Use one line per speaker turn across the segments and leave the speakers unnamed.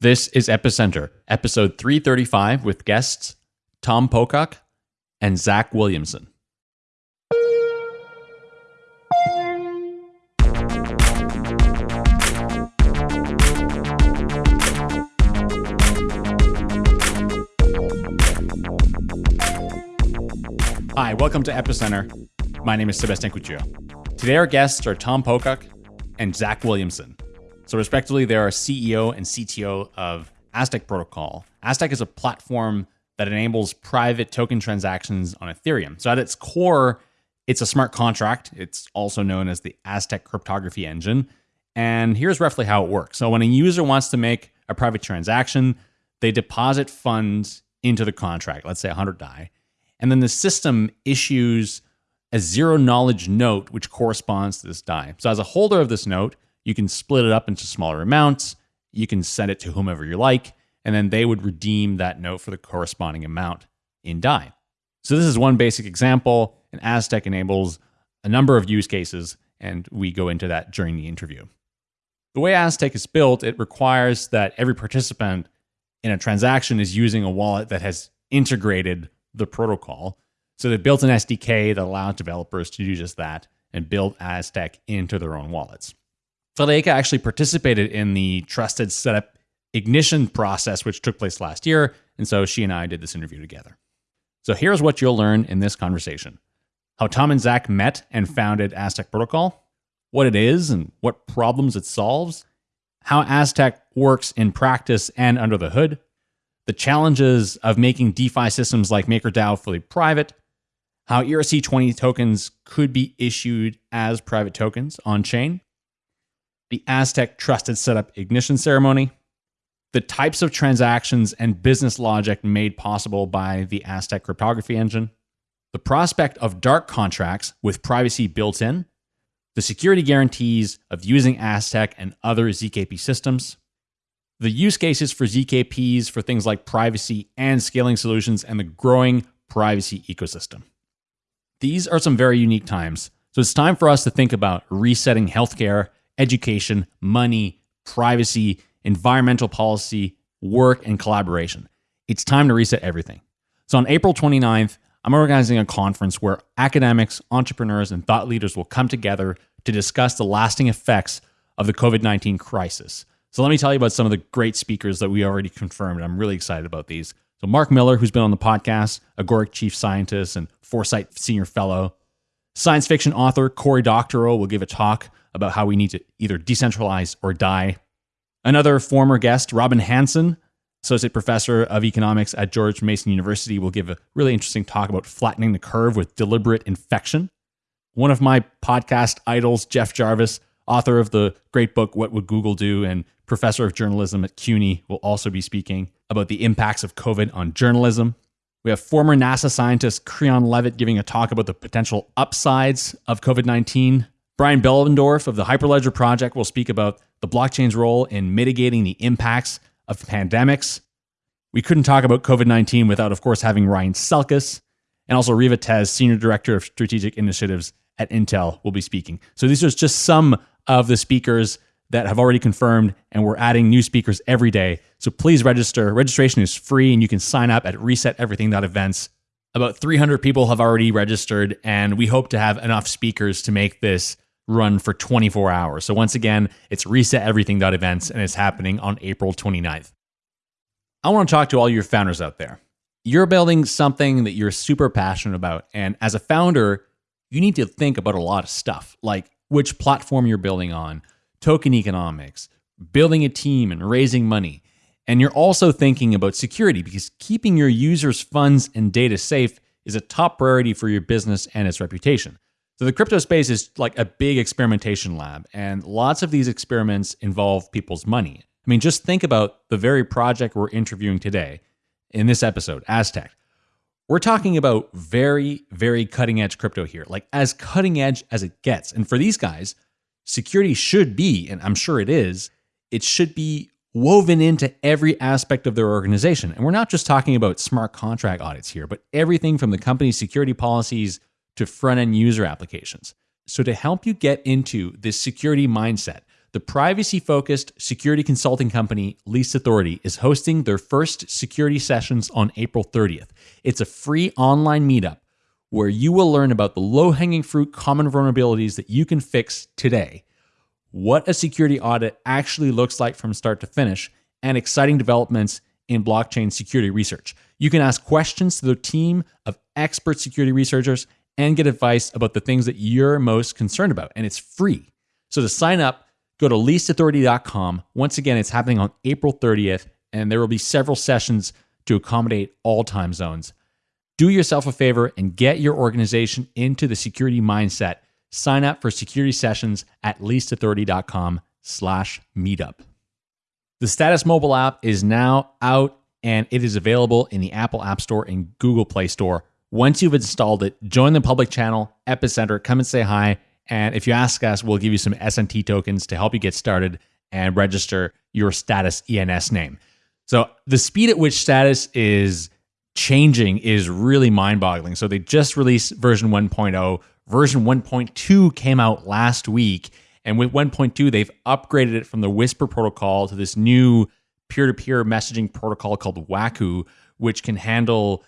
This is Epicenter, episode 335, with guests Tom Pocock and Zach Williamson. Hi, welcome to Epicenter. My name is Sebastien Couture. Today, our guests are Tom Pocock and Zach Williamson. So, respectively, they are CEO and CTO of Aztec Protocol. Aztec is a platform that enables private token transactions on Ethereum. So, at its core, it's a smart contract. It's also known as the Aztec cryptography engine. And here's roughly how it works. So, when a user wants to make a private transaction, they deposit funds into the contract, let's say 100 DAI. And then the system issues a zero knowledge note, which corresponds to this DAI. So, as a holder of this note, you can split it up into smaller amounts. You can send it to whomever you like, and then they would redeem that note for the corresponding amount in DAI. So this is one basic example, and Aztec enables a number of use cases, and we go into that during the interview. The way Aztec is built, it requires that every participant in a transaction is using a wallet that has integrated the protocol. So they built an SDK that allows developers to do just that and build Aztec into their own wallets. Friederike actually participated in the trusted setup ignition process, which took place last year. And so she and I did this interview together. So here's what you'll learn in this conversation how Tom and Zach met and founded Aztec Protocol, what it is and what problems it solves, how Aztec works in practice and under the hood, the challenges of making DeFi systems like MakerDAO fully private, how ERC20 tokens could be issued as private tokens on chain, the Aztec Trusted Setup Ignition Ceremony, the types of transactions and business logic made possible by the Aztec cryptography engine, the prospect of dark contracts with privacy built in, the security guarantees of using Aztec and other ZKP systems, the use cases for ZKPs for things like privacy and scaling solutions, and the growing privacy ecosystem. These are some very unique times, so it's time for us to think about resetting healthcare education, money, privacy, environmental policy, work, and collaboration. It's time to reset everything. So on April 29th, I'm organizing a conference where academics, entrepreneurs, and thought leaders will come together to discuss the lasting effects of the COVID 19 crisis. So let me tell you about some of the great speakers that we already confirmed. I'm really excited about these. So Mark Miller, who's been on the podcast, Agoric chief scientist and Foresight senior fellow, science fiction author Cory Doctorow will give a talk about how we need to either decentralize or die. Another former guest, Robin Hanson, associate professor of economics at George Mason University, will give a really interesting talk about flattening the curve with deliberate infection. One of my podcast idols, Jeff Jarvis, author of the great book What Would Google Do and professor of journalism at CUNY, will also be speaking about the impacts of COVID on journalism. We have former NASA scientist Creon Levit giving a talk about the potential upsides of COVID 19 Brian Behlendorf of the Hyperledger Project will speak about the blockchain's role in mitigating the impacts of pandemics. We couldn't talk about COVID 19 without, of course, having Ryan Selkis and also Riva Tez, Senior Director of Strategic Initiatives at Intel, will be speaking. So these are just some of the speakers that have already confirmed, and we're adding new speakers every day. So please register. Registration is free, and you can sign up at reseteverything.events. About 300 people have already registered, and we hope to have enough speakers to make this run for 24 hours. So once again, it's reseteverything.events and it's happening on April 29th. I want to talk to all your founders out there. You're building something that you're super passionate about. And as a founder, you need to think about a lot of stuff like which platform you're building on, token economics, building a team and raising money. And you're also thinking about security because keeping your users' funds and data safe is a top priority for your business and its reputation. So the crypto space is like a big experimentation lab, and lots of these experiments involve people's money. I mean, just think about the very project we're interviewing today in this episode, Aztec. We're talking about very, very cutting edge crypto here, like as cutting edge as it gets. And for these guys, security should be, and I'm sure it is, it should be woven into every aspect of their organization. And we're not just talking about smart contract audits here, but everything from the company's security policies to front end user applications. So, to help you get into this security mindset, the privacy focused security consulting company Least Authority is hosting their first security sessions on April 30th. It's a free online meetup where you will learn about the low hanging fruit common vulnerabilities that you can fix today, what a security audit actually looks like from start to finish, and exciting developments in blockchain security research. You can ask questions to the team of expert security researchers and get advice about the things that you're most concerned about, and it's free. So to sign up, go to leastauthority.com. Once again, it's happening on April 30th, and there will be several sessions to accommodate all time zones. Do yourself a favor and get your organization into the security mindset. Sign up for security sessions at leastauthority.com slash meetup. The Status mobile app is now out and it is available in the Apple App Store and Google Play Store. Once you've installed it, join the public channel, Epicenter, come and say hi. And if you ask us, we'll give you some SNT tokens to help you get started and register your Status ENS name. So the speed at which Status is changing is really mind boggling. So they just released version 1.0. Version 1.2 came out last week. And with 1.2, they've upgraded it from the Whisper protocol to this new peer to peer messaging protocol called Waku, which can handle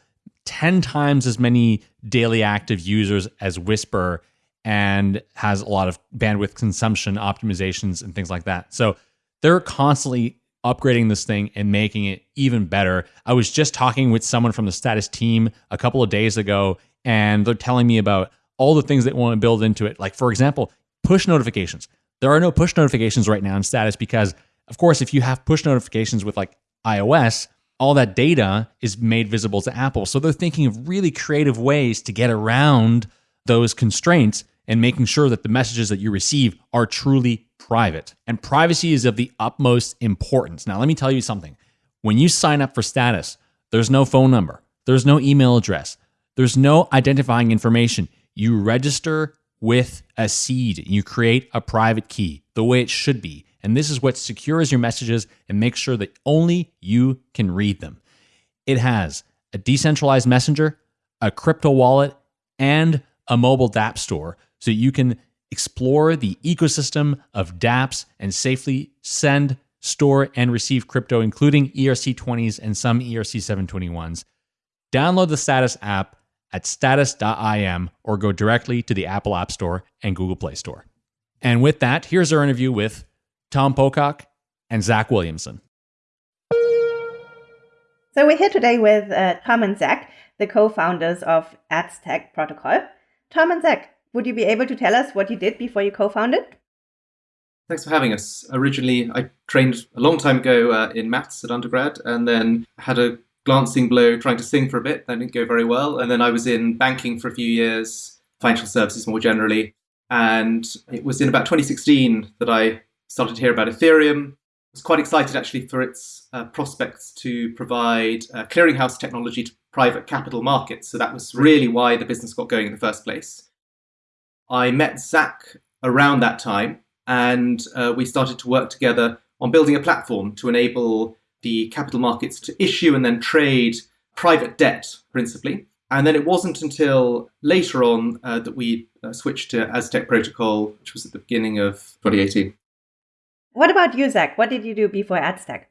10 times as many daily active users as Whisper and has a lot of bandwidth consumption optimizations and things like that. So they're constantly upgrading this thing and making it even better. I was just talking with someone from the status team a couple of days ago, and they're telling me about all the things they want to build into it. Like, for example, push notifications. There are no push notifications right now in status because, of course, if you have push notifications with like iOS, all that data is made visible to Apple. So they're thinking of really creative ways to get around those constraints and making sure that the messages that you receive are truly private. And privacy is of the utmost importance. Now, let me tell you something. When you sign up for status, there's no phone number, there's no email address, there's no identifying information. You register with a seed, you create a private key the way it should be. And this is what secures your messages and makes sure that only you can read them. It has a decentralized messenger, a crypto wallet, and a mobile dApp store so you can explore the ecosystem of dApps and safely send, store, and receive crypto, including ERC20s and some ERC721s. Download the Status app at status.im or go directly to the Apple App Store and Google Play Store. And with that, here's our interview with Tom Pocock and Zach Williamson.
So we're here today with uh, Tom and Zach, the co-founders of Aztec Protocol. Tom and Zach, would you be able to tell us what you did before you co-founded?
Thanks for having us. Originally, I trained a long time ago uh, in maths at undergrad and then had a glancing blow trying to sing for a bit. That didn't go very well. And then I was in banking for a few years, financial services more generally. And it was in about 2016 that I started to hear about Ethereum. I was quite excited actually for its uh, prospects to provide uh, clearinghouse technology to private capital markets. So that was really why the business got going in the first place. I met Zach around that time, and uh, we started to work together on building a platform to enable the capital markets to issue and then trade private debt, principally. And then it wasn't until later on uh, that we uh, switched to Aztec Protocol, which was at the beginning of 2018.
What about you, Zach? What did you do before Aztec?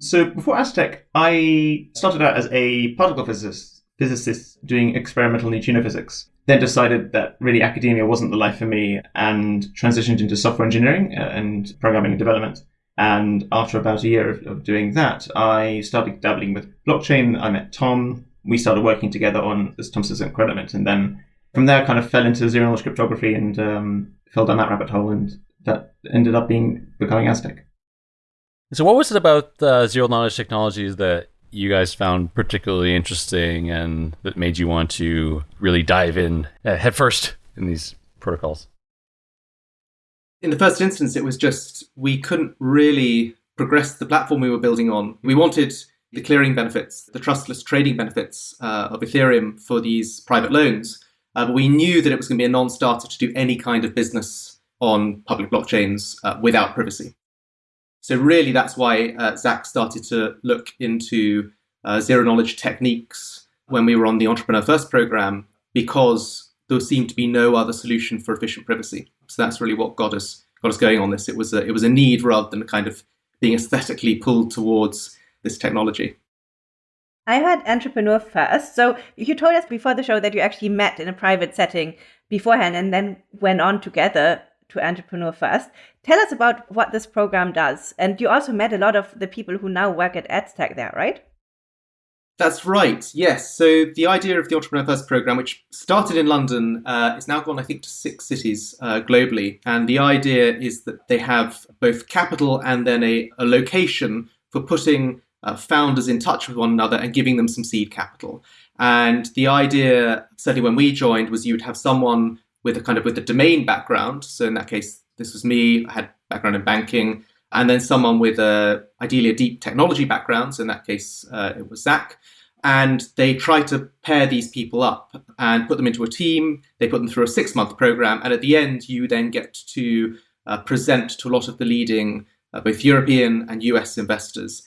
So before Aztec, I started out as a particle physicist, physicist doing experimental neutrino physics then decided that really academia wasn't the life for me and transitioned into software engineering uh, and programming and development. And after about a year of, of, doing that, I started dabbling with blockchain. I met Tom. We started working together on, as Tom says, CreditMint. And then from there, kind of fell into zero knowledge cryptography and um, fell down that rabbit hole. And that ended up being becoming Aztec.
So, what was it about uh, zero knowledge technologies that you guys found particularly interesting and that made you want to really dive in uh, headfirst in these protocols?
In the first instance, it was just we couldn't really progress the platform we were building on. We wanted the clearing benefits, the trustless trading benefits uh, of Ethereum for these private loans. Uh, but we knew that it was going to be a non starter to do any kind of business on public blockchains uh, without privacy. So really, that's why uh, Zach started to look into uh, zero knowledge techniques when we were on the Entrepreneur First program, because there seemed to be no other solution for efficient privacy. So that's really what got us got us going on this. It was a, it was a need rather than kind of being aesthetically pulled towards this technology.
I had entrepreneur first. So you told us before the show that you actually met in a private setting beforehand and then went on together to entrepreneur first. Tell us about what this program does. And you also met a lot of the people who now work at Aztec there, right?
That's right. Yes. So the idea of the Entrepreneur First program, which started in London, uh, is now gone, I think, to six cities uh, globally. And the idea is that they have both capital and then a, a location for putting uh, founders in touch with one another and giving them some seed capital. And the idea, certainly when we joined, was you would have someone with a kind of with a domain background. So in that case, this was me. I had background in banking and then someone with a ideally a deep technology background. So in that case, uh, it was Zach. And they try to pair these people up and put them into a team. They put them through a six month program. And at the end, you then get to uh, present to a lot of the leading uh, both European and US investors.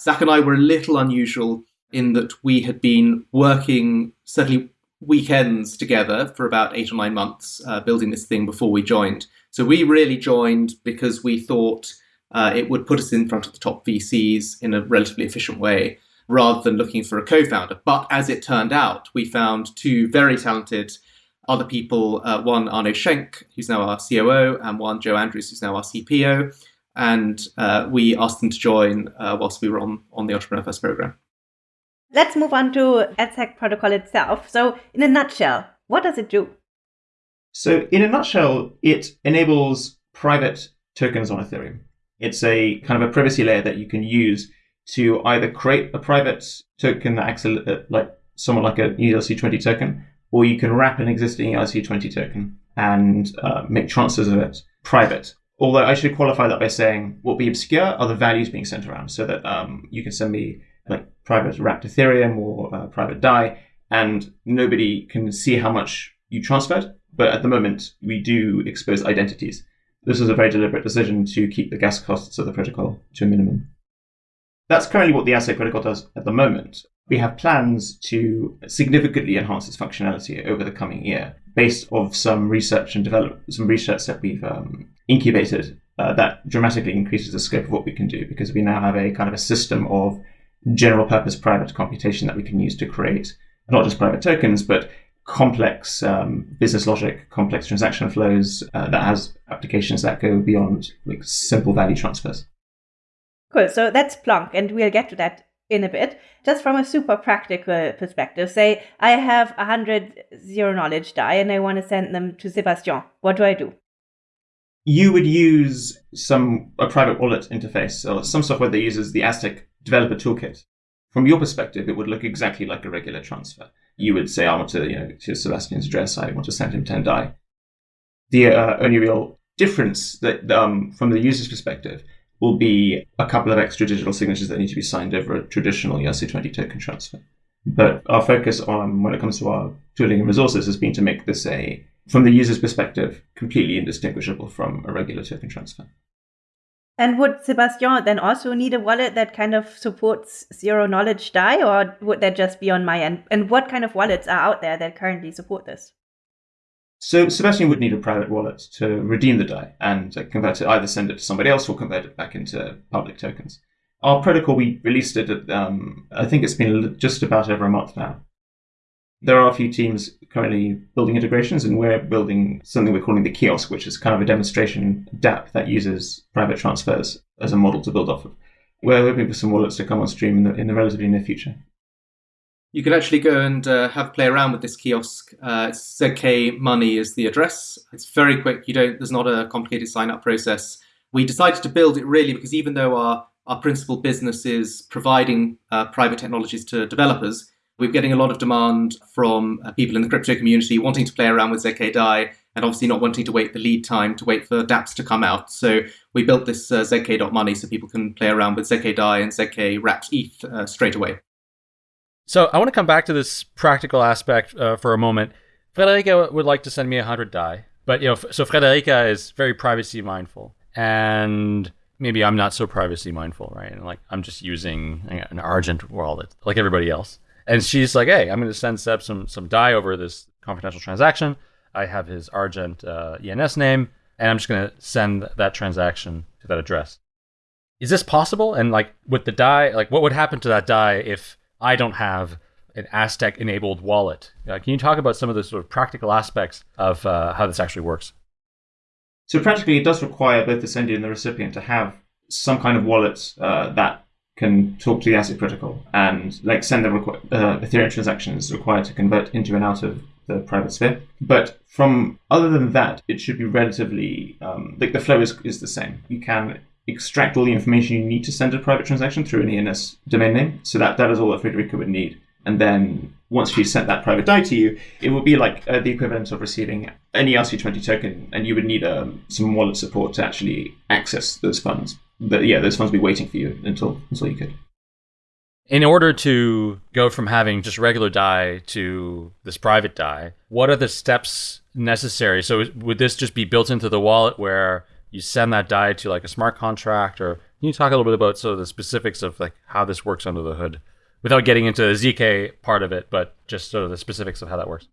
Zach and I were a little unusual in that we had been working certainly weekends together for about eight or nine months uh, building this thing before we joined. So we really joined because we thought uh, it would put us in front of the top VCs in a relatively efficient way rather than looking for a co founder. But as it turned out, we found two very talented other people uh, one, Arnaud Schenk, who's now our COO, and one, Joe Andrews, who's now our CPO. And uh, we asked them to join uh, whilst we were on, on the Entrepreneur First program.
Let's move on to Aztec protocol itself. So, in a nutshell, what does it do?
So, in a nutshell, it enables private tokens on Ethereum. It's a kind of a privacy layer that you can use to either create a private token that acts like somewhat like an ERC20 token, or you can wrap an existing ERC20 token and uh, make transfers of it private. Although I should qualify that by saying what be obscure are the values being sent around, so that um, you can send me like private wrapped Ethereum or uh, private DAI, and nobody can see how much you transferred. But at the moment, we do expose identities. This was a very deliberate decision to keep the gas costs of the protocol to a minimum. That's currently what the Aztec protocol does at the moment. We have plans to significantly enhance its functionality over the coming year, based off some research and development, some research that we've um, incubated uh, that dramatically increases the scope of what we can do because we now have a kind of a system of general purpose private computation that we can use to create not just private tokens, but complex um, business logic, complex transaction flows uh, that has applications that go beyond like simple value transfers.
Cool. So that's Plonk, and we'll get to that in a bit. Just from a super practical perspective, say I have a hundred zero knowledge DAI, and I want to send them to Sebastian. What do I do?
You would use some a private wallet interface or some software that uses the Aztec developer toolkit. From your perspective, it would look exactly like a regular transfer. You would say, I want to, you know, to Sebastian's address, I want to send him 10 DAI. The uh, only real difference that um, from the user's perspective will be a couple of extra digital signatures that need to be signed over a traditional ERC20 token transfer. But our focus on when it comes to our tooling and resources has been to make this a, from the user's perspective, completely indistinguishable from a regular token transfer.
And would Sebastian then also need a wallet that kind of supports zero knowledge DAI, or would that just be on my end? And what kind of wallets are out there that currently support this?
So Sebastian would need a private wallet to redeem the DAI and convert it, either send it to somebody else or convert it back into public tokens. Our protocol, we released it, at, um, I think it's been just about over a month now. There are a few teams currently building integrations, and we're building something we're calling the kiosk, which is kind of a demonstration DApp that uses private transfers as a model to build off of. We're hoping for some wallets to come on stream in the, in the relatively near future.
You can actually go and uh, have play around with this kiosk. Uh, ZK Money is the address. It's very quick. You don't. There's not a complicated sign up process. We decided to build it really because even though our our principal business is providing uh, private technologies to developers, we're getting a lot of demand from uh, people in the crypto community wanting to play around with ZK DAI and obviously not wanting to wait the lead time to wait for dApps to come out. So we built this uh, ZK.money so people can play around with ZK DAI and ZK wrapped ETH uh, straight away.
So I want to come back to this practical aspect uh, for a moment. Friederike would like to send me a 100 DAI, but you know, so Friederike is very privacy mindful and maybe I'm not so privacy mindful, right? And like I'm just using an Argent wallet like everybody else. And she's like, "Hey, I'm going to send Seb some some DAI over this confidential transaction. I have his Argent uh, ENS name. and I'm just going to send that transaction to that address. Is this possible? And like with the DAI, like what would happen to that DAI if I don't have an Aztec enabled wallet? Uh, can you talk about some of the sort of practical aspects of uh, how this actually works?
So practically, it does require both the sender and the recipient to have some kind of wallet uh, that can talk to the Aztec protocol and like send the uh, Ethereum transactions required to convert into and out of the private sphere. But from other than that, it should be relatively um, like the flow is, is the same. You can extract all the information you need to send a private transaction through an ENS domain name. So that, that is all that Friederike would need. And then once she sent that private DAI to you, it would be like uh, the equivalent of receiving an ERC20 token, and you would need um, some wallet support to actually access those funds. But yeah, those funds would be waiting for you until until you could.
In order to go from having just regular DAI to this private DAI, what are the steps necessary? So would this just be built into the wallet where you send that DAI to like a smart contract, or can you talk a little bit about sort of the specifics of like how this works under the hood, without getting into the zk part of it, but just sort of the specifics of how that works?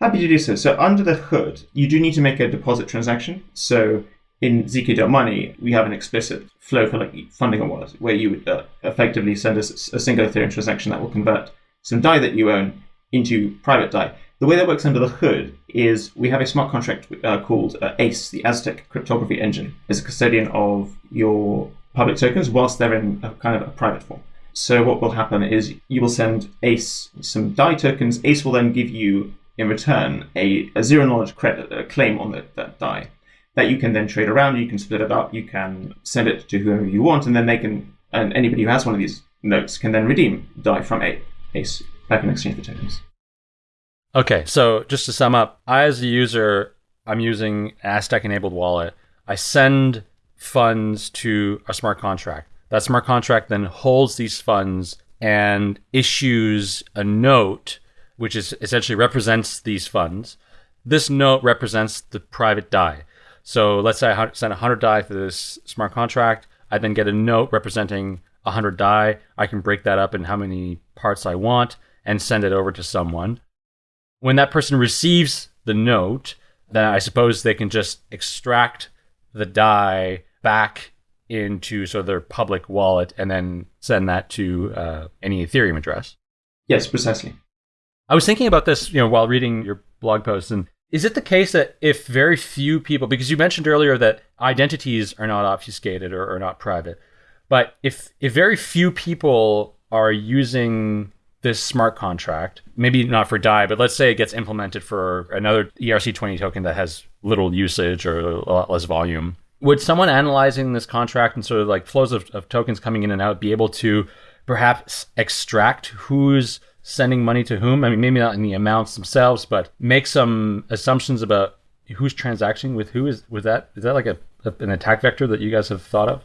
Happy to do so. So under the hood, you do need to make a deposit transaction. So in zk.money, we have an explicit flow for like funding a wallet where you would uh, effectively send us a single Ethereum transaction that will convert some DAI that you own into private DAI. The way that works under the hood is we have a smart contract uh, called uh, ACE, the Aztec Cryptography Engine, is a custodian of your public tokens whilst they're in a kind of a private form. So what will happen is you will send ACE some DAI tokens. ACE will then give you in return a, a zero knowledge credit a claim on the, that DAI that you can then trade around. You can split it up. You can send it to whoever you want, and then they can and anybody who has one of these notes can then redeem DAI from a ACE back in exchange for tokens.
Okay, so just to sum up, I as a user, I'm using Aztec enabled wallet. I send funds to a smart contract. That smart contract then holds these funds and issues a note, which is essentially represents these funds. This note represents the private DAI. So let's say I send 100 DAI for this smart contract. I then get a note representing 100 DAI. I can break that up in how many parts I want and send it over to someone. When that person receives the note, then I suppose they can just extract the DAI back into sort of their public wallet and then send that to uh, any Ethereum address.
Yes, precisely.
I was thinking about this, you know, while reading your blog post, and is it the case that if very few people, because you mentioned earlier that identities are not obfuscated or, or not private, but if if very few people are using this smart contract, maybe not for DAI, but let's say it gets implemented for another ERC20 token that has little usage or a lot less volume. Would someone analyzing this contract and sort of like flows of, of tokens coming in and out be able to perhaps extract who's sending money to whom. I mean, maybe not in the amounts themselves, but make some assumptions about who's transacting with who. Is was that is that like a, a an attack vector that you guys have thought of?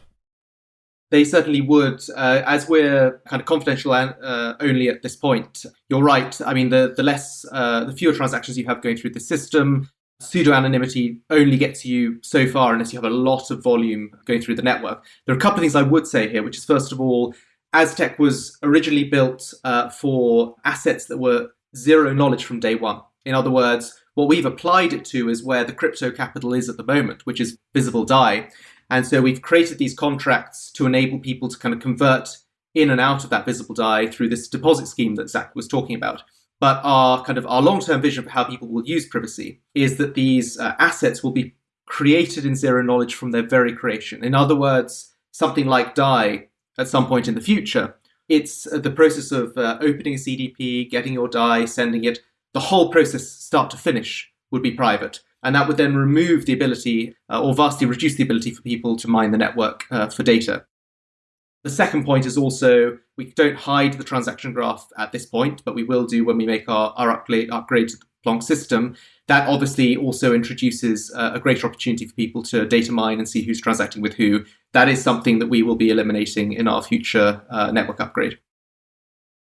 They certainly would. Uh, as we're kind of confidential uh, only at this point, you're right. I mean, the the less, uh, the fewer transactions you have going through the system, pseudo anonymity only gets you so far unless you have a lot of volume going through the network. There are a couple of things I would say here, which is first of all, Aztec was originally built uh, for assets that were zero knowledge from day one. In other words, what we've applied it to is where the crypto capital is at the moment, which is visible DAI. And so we've created these contracts to enable people to kind of convert in and out of that visible DAI through this deposit scheme that Zach was talking about. But our kind of our long-term vision for how people will use privacy is that these uh, assets will be created in zero knowledge from their very creation. In other words, something like DAI at some point in the future. It's uh, the process of uh, opening a CDP, getting your DAI, sending it. The whole process, start to finish, would be private. And that would then remove the ability, uh, or vastly reduce the ability for people to mine the network uh, for data. The second point is also we don't hide the transaction graph at this point, but we will do when we make our, our upgrade, upgrade to the Plonk system. That obviously also introduces uh, a greater opportunity for people to data mine and see who's transacting with who. That is something that we will be eliminating in our future uh, network upgrade.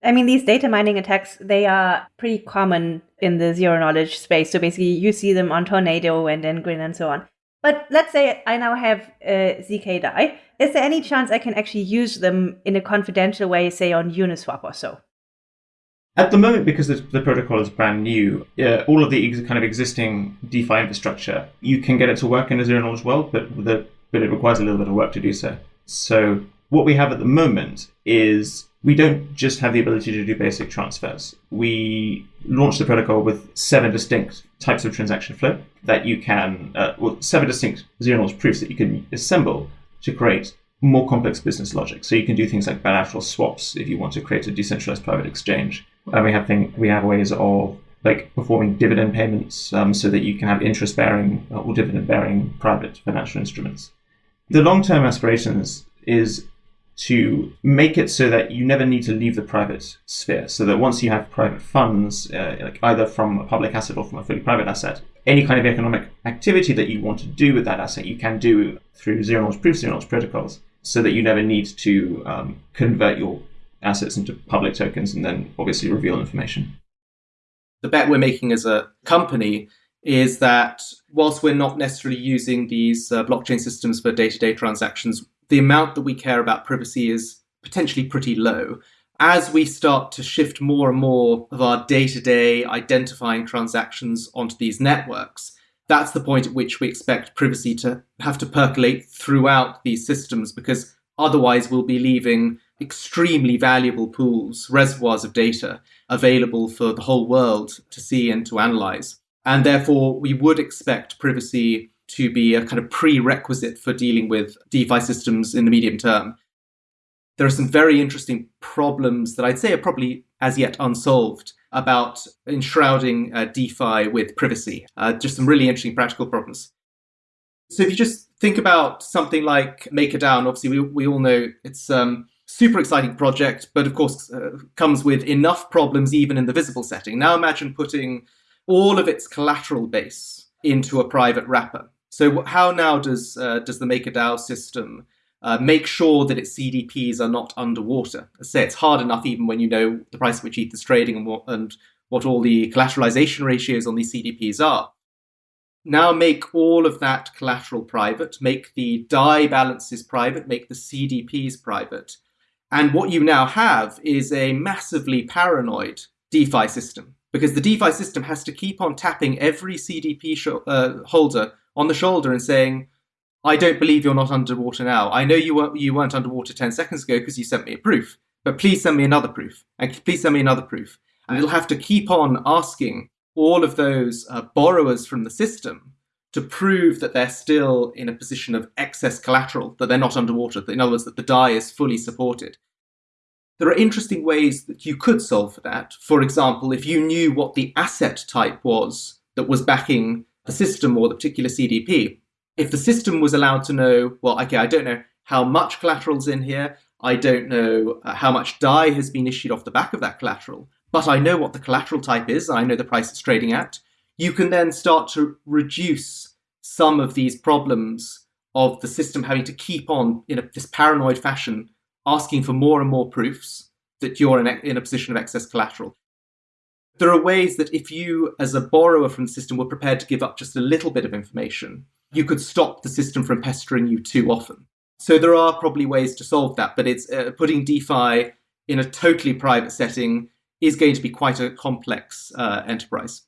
I mean, these data mining attacks, they are pretty common in the zero knowledge space. So basically, you see them on Tornado and then Grin and so on. But let's say I now have uh, ZK DAI. Is there any chance I can actually use them in a confidential way, say on Uniswap or so?
At the moment, because the, protocol is brand new, uh, all of the ex- kind of existing DeFi infrastructure, you can get it to work in a zero knowledge world, but the, but it requires a little bit of work to do so. So what we have at the moment is we don't just have the ability to do basic transfers. We launched the protocol with seven distinct types of transaction flow that you can, uh, well, seven distinct zero knowledge proofs that you can assemble to create more complex business logic. So you can do things like bilateral swaps if you want to create a decentralized private exchange. And we have thing, we have ways of like performing dividend payments um, so that you can have interest bearing or dividend bearing private financial instruments. The long term aspirations is to make it so that you never need to leave the private sphere. So that once you have private funds, uh, like either from a public asset or from a fully private asset, any kind of economic activity that you want to do with that asset, you can do through zero knowledge proof, zero knowledge protocols, so that you never need to um, convert your assets into public tokens and then obviously reveal information.
The bet we're making as a company is that whilst we're not necessarily using these uh, blockchain systems for day to day transactions, the amount that we care about privacy is potentially pretty low. As we start to shift more and more of our day to day identifying transactions onto these networks, that's the point at which we expect privacy to have to percolate throughout these systems because otherwise we'll be leaving extremely valuable pools, reservoirs of data available for the whole world to see and to analyze. And therefore, we would expect privacy to be a kind of prerequisite for dealing with DeFi systems in the medium term. There are some very interesting problems that I'd say are probably as yet unsolved about enshrouding uh, DeFi with privacy. Uh, just some really interesting practical problems. So if you just think about something like MakerDAO, obviously we, we all know it's um, super exciting project, but of course uh, comes with enough problems even in the visible setting. Now imagine putting all of its collateral base into a private wrapper. So how now does uh, does the MakerDAO system uh, make sure that its CDPs are not underwater? I say it's hard enough even when you know the price at which ETH is trading and what and what all the collateralization ratios on these CDPs are. Now make all of that collateral private, make the DAI balances private, make the CDPs private. And what you now have is a massively paranoid DeFi system because the DeFi system has to keep on tapping every CDP uh, holder on the shoulder and saying, I don't believe you're not underwater now. I know you weren't, you weren't underwater 10 seconds ago because you sent me a proof, but please send me another proof. And please send me another proof. And it'll have to keep on asking all of those uh, borrowers from the system to prove that they're still in a position of excess collateral, that they're not underwater. In other words, that the DAI is fully supported. There are interesting ways that you could solve for that. For example, if you knew what the asset type was that was backing the system or the particular CDP. If the system was allowed to know, well, okay, I don't know how much collateral's in here, I don't know uh, how much DAI has been issued off the back of that collateral, but I know what the collateral type is, I know the price it's trading at, you can then start to reduce some of these problems of the system having to keep on in a, this paranoid fashion asking for more and more proofs that you're in a, in a position of excess collateral. There are ways that if you, as a borrower from the system, were prepared to give up just a little bit of information, you could stop the system from pestering you too often. So there are probably ways to solve that, but it's uh, putting DeFi in a totally private setting is going to be quite a complex uh, enterprise.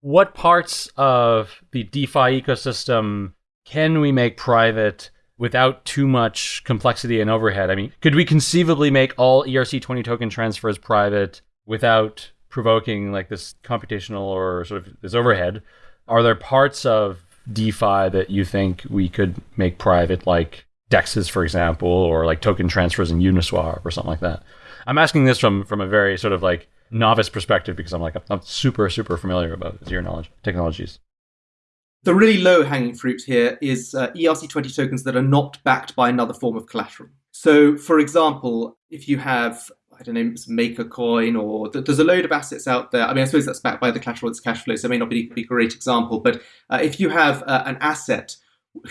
What parts of the DeFi ecosystem can we make private without too much complexity and overhead? I mean, could we conceivably make all ERC20 token transfers private without provoking like this computational or sort of this overhead. Are there parts of DeFi that you think we could make private, like dexes, for example, or like token transfers in Uniswap or something like that? I'm asking this from from a very sort of like novice perspective because I'm like I'm super super familiar about zero knowledge technologies.
The really low hanging fruit here is uh, ERC20 tokens that are not backed by another form of collateral. So, for example, if you have I don't know, Maker Coin, or there's a load of assets out there. I mean, I suppose that's backed by the collateral, it's cash flow, so it may not be, a great example. But uh, if you have uh, an asset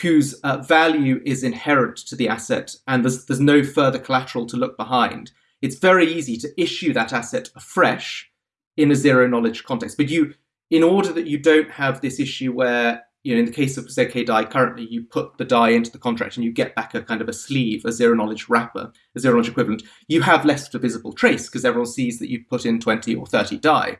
whose uh, value is inherent to the asset and there's, there's no further collateral to look behind, it's very easy to issue that asset afresh in a zero knowledge context. But you, in order that you don't have this issue where you know, in the case of ZK DAI, currently you put the DAI into the contract and you get back a kind of a sleeve, a zero knowledge wrapper, a zero knowledge equivalent. You have less of a visible trace because everyone sees that you've put in 20 or 30 DAI.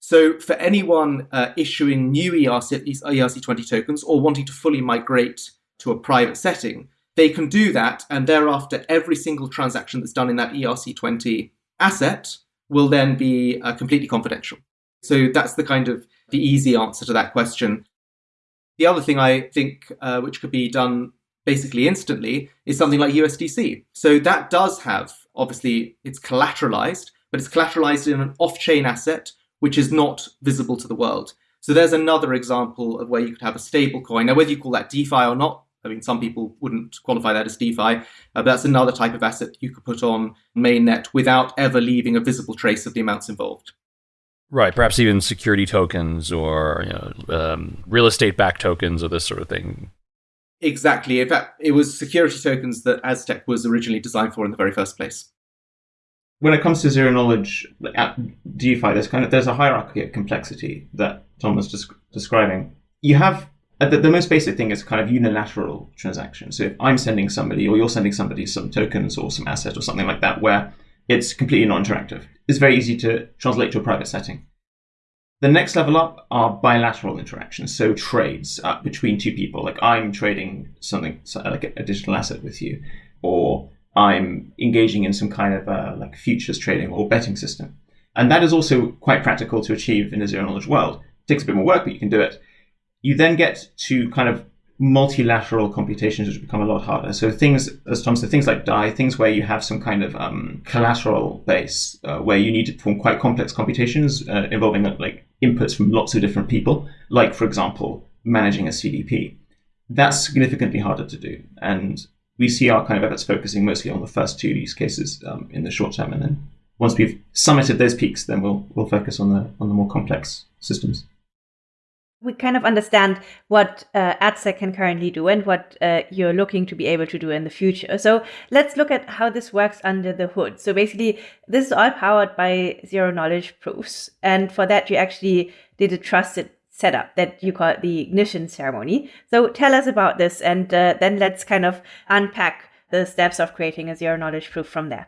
So for anyone uh, issuing new ERC, ERC20 tokens or wanting to fully migrate to a private setting, they can do that. And thereafter, every single transaction that's done in that ERC20 asset will then be uh, completely confidential. So that's the kind of the easy answer to that question. The other thing I think uh, which could be done basically instantly is something like USDC. So that does have, obviously, it's collateralized, but it's collateralized in an off-chain asset which is not visible to the world. So there's another example of where you could have a stable coin. Now, whether you call that DeFi or not, I mean, some people wouldn't qualify that as DeFi, uh, but that's another type of asset you could put on mainnet without ever leaving a visible trace of the amounts involved.
Right, perhaps even security tokens or you know, um, real estate backed tokens or this sort of thing.
Exactly. In fact, it was security tokens that Aztec was originally designed for in the very first place.
When it comes to zero knowledge at DeFi, there's kind of there's a hierarchy of complexity that Tom was just describing. You have the, the, most basic thing is kind of unilateral transaction. So if I'm sending somebody or you're sending somebody some tokens or some asset or something like that, where it's completely non-interactive, it's very easy to translate to a private setting. The next level up are bilateral interactions, so trades uh, between two people. Like I'm trading something like a digital asset with you, or I'm engaging in some kind of uh, like futures trading or betting system. And that is also quite practical to achieve in a zero knowledge world. It takes a bit more work, but you can do it you then get to kind of multilateral computations which become a lot harder. So things, as Tom said, things like DAI, things where you have some kind of um, collateral base uh, where you need to perform quite complex computations uh, involving like inputs from lots of different people, like for example, managing a CDP. That's significantly harder to do. And we see our kind of efforts focusing mostly on the first two use cases um, in the short term. And then once we've summited those peaks, then we'll, we'll focus on the, on the more complex systems
we kind of understand what uh, Aztec can currently do and what uh, you're looking to be able to do in the future. So let's look at how this works under the hood. So basically, this is all powered by zero knowledge proofs. And for that, you actually did a trusted setup that you call the ignition ceremony. So tell us about this, and uh, then let's kind of unpack the steps of creating a zero knowledge proof from there.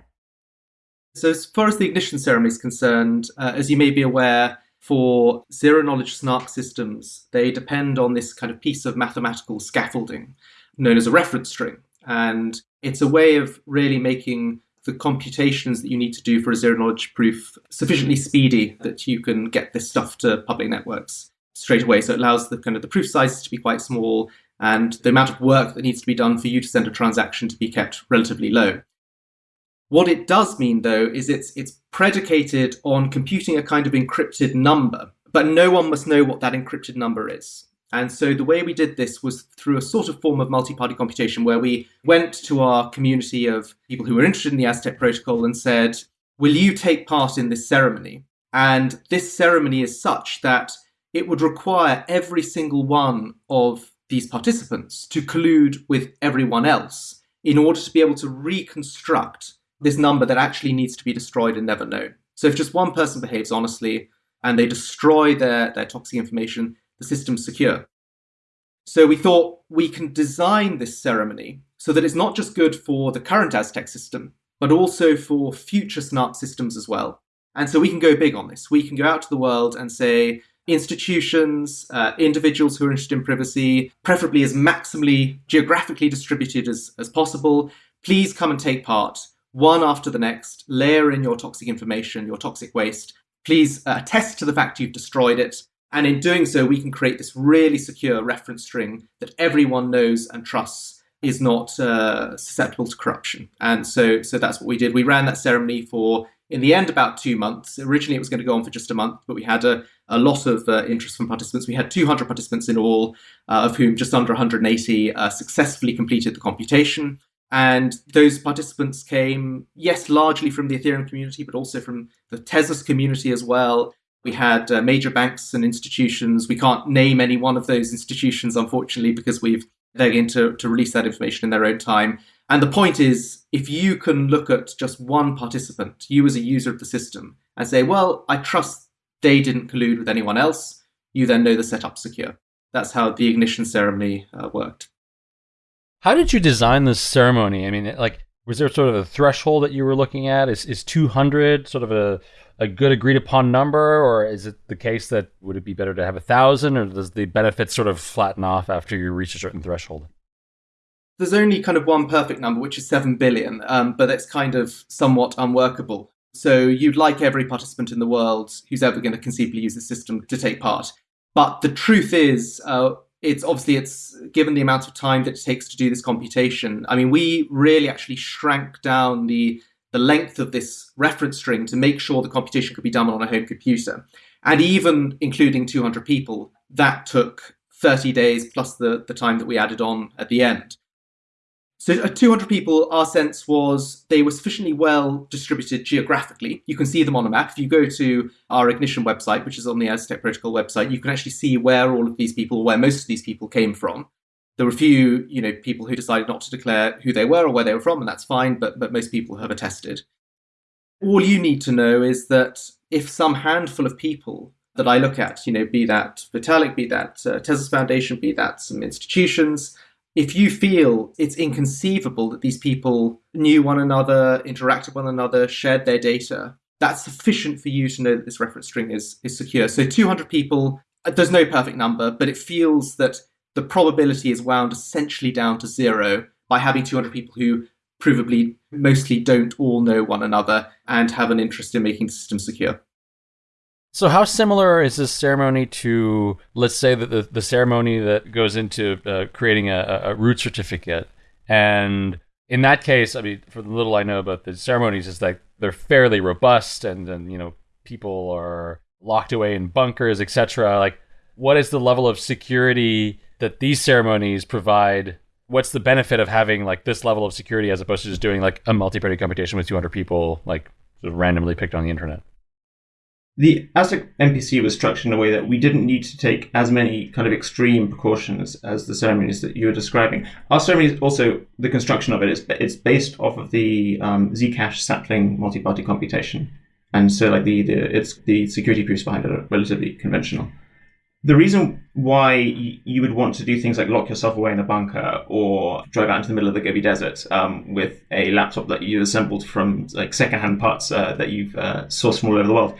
So, as far as the ignition ceremony is concerned, uh, as you may be aware, for zero knowledge snark systems, they depend on this kind of piece of mathematical scaffolding known as a reference string. And it's a way of really making the computations that you need to do for a zero knowledge proof sufficiently speedy that you can get this stuff to public networks straight away. So it allows the kind of the proof sizes to be quite small and the amount of work that needs to be done for you to send a transaction to be kept relatively low. What it does mean, though, is it's it's predicated on computing a kind of encrypted number, but no one must know what that encrypted number is. And so the way we did this was through a sort of form of multi-party computation where we went to our community of people who were interested in the Aztec protocol and said, will you take part in this ceremony? And this ceremony is such that it would require every single one of these participants to collude with everyone else in order to be able to reconstruct this number that actually needs to be destroyed and never known. So if just one person behaves honestly and they destroy their, their toxic information, the system's secure. So we thought we can design this ceremony so that it's not just good for the current Aztec system, but also for future snark systems as well. And so we can go big on this. We can go out to the world and say, institutions, uh, individuals who are interested in privacy, preferably as maximally geographically distributed as, as possible, please come and take part one after the next, layer in your toxic information, your toxic waste. Please uh, attest to the fact you've destroyed it. And in doing so, we can create this really secure reference string that everyone knows and trusts is not uh, susceptible to corruption. And so, so that's what we did. We ran that ceremony for, in the end, about two months. Originally, it was going to go on for just a month, but we had a, a lot of uh, interest from participants. We had 200 participants in all, uh, of whom just under 180 uh, successfully completed the computation. And those participants came, yes, largely from the Ethereum community, but also from the Tezos community as well. We had uh, major banks and institutions. We can't name any one of those institutions, unfortunately, because we've they're going to, to release that information in their own time. And the point is, if you can look at just one participant, you as a user of the system, and say, well, I trust they didn't collude with anyone else, you then know the setup's secure. that's how the ignition ceremony uh, worked.
How did you design this ceremony? I mean, like, was there sort of a threshold that you were looking at? Is is 200 sort of a a good agreed upon number, or is it the case that would it be better to have a thousand, or does the benefits sort of flatten off after you reach a certain threshold?
There's only kind of one perfect number, which is seven billion, um, but it's kind of somewhat unworkable. So you'd like every participant in the world who's ever going to conceivably use the system to take part. But the truth is, uh, it's obviously it's given the amount of time that it takes to do this computation. I mean, we really actually shrank down the the length of this reference string to make sure the computation could be done on a home computer. And even including 200 people, that took 30 days plus the, the time that we added on at the end. So uh, 200 people, our sense was they were sufficiently well distributed geographically. You can see them on a map. If you go to our Ignition website, which is on the Aztec Protocol website, you can actually see where all of these people, where most of these people came from. There were a few, you know, people who decided not to declare who they were or where they were from, and that's fine, but, but most people have attested. All you need to know is that if some handful of people that I look at, you know, be that Vitalik, be that uh, Foundation, be that some institutions, if you feel it's inconceivable that these people knew one another, interacted with one another, shared their data, that's sufficient for you to know that this reference string is, is secure. So 200 people, uh, there's no perfect number, but it feels that the probability is wound essentially down to zero by having 200 people who provably mostly don't all know one another and have an interest in making the system secure.
So, how similar is this ceremony to, let's say, that the, the ceremony that goes into uh, creating a, a root certificate? And in that case, I mean, for the little I know about the ceremonies, is that they're fairly robust, and and you know, people are locked away in bunkers, etc. Like, what is the level of security that these ceremonies provide? What's the benefit of having like this level of security as opposed to just doing like a multi-party computation with 200 people, like sort of randomly picked on the internet?
The Aztec MPC was structured in a way that we didn't need to take as many kind of extreme precautions as the ceremonies that you were describing. Our ceremony is also the construction of it is it's based off of the um, Zcash sapling multi-party computation, and so like the, the it's the security proofs behind it are relatively conventional. The reason why you would want to do things like lock yourself away in a bunker or drive out into the middle of the Gobi Desert um, with a laptop that you assembled from like secondhand parts uh, that you've uh, sourced from all over the world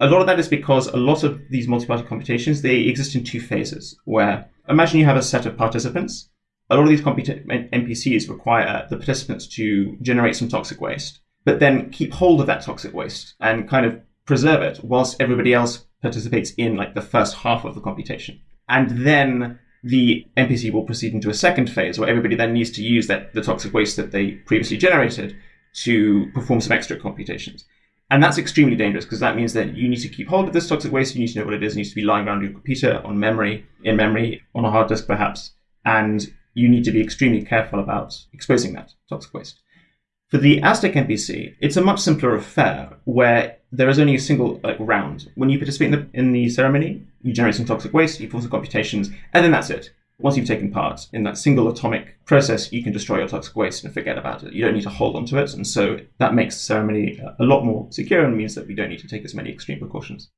a lot of that is because a lot of these multi-party computations they exist in two phases. Where imagine you have a set of participants. A lot of these MPCs require the participants to generate some toxic waste, but then keep hold of that toxic waste and kind of preserve it whilst everybody else participates in like the first half of the computation. And then the MPC will proceed into a second phase where everybody then needs to use that the toxic waste that they previously generated to perform some extra computations. And that's extremely dangerous because that means that you need to keep hold of this toxic waste. You need to know what it is. It needs to be lying around your computer, on memory, in memory, on a hard disk perhaps. And you need to be extremely careful about exposing that toxic waste. For the Aztec MPC, it's a much simpler affair where there is only a single like, round. When you participate in the, in the ceremony, you generate some toxic waste, you perform some computations, and then that's it once you've taken part in that single atomic process, you can destroy your toxic waste and forget about it. You don't need to hold on to it. And so that makes the ceremony a lot more secure and means that we don't need to take as many extreme precautions.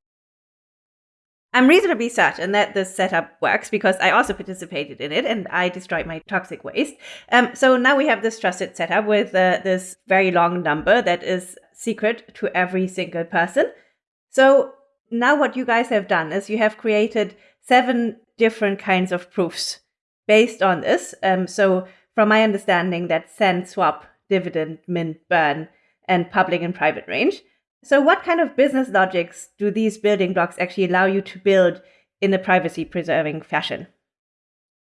I'm reasonably certain that this setup works because I also participated in it and I destroyed my toxic waste. Um, so now we have this trusted setup with uh, this very long number that is secret to every single person. So now what you guys have done is you have created seven different kinds of proofs based on this. Um, so, from my understanding, that send, swap, dividend, mint, burn, and public and private range. So, what kind of business logics do these building blocks actually allow you to build in a privacy preserving fashion?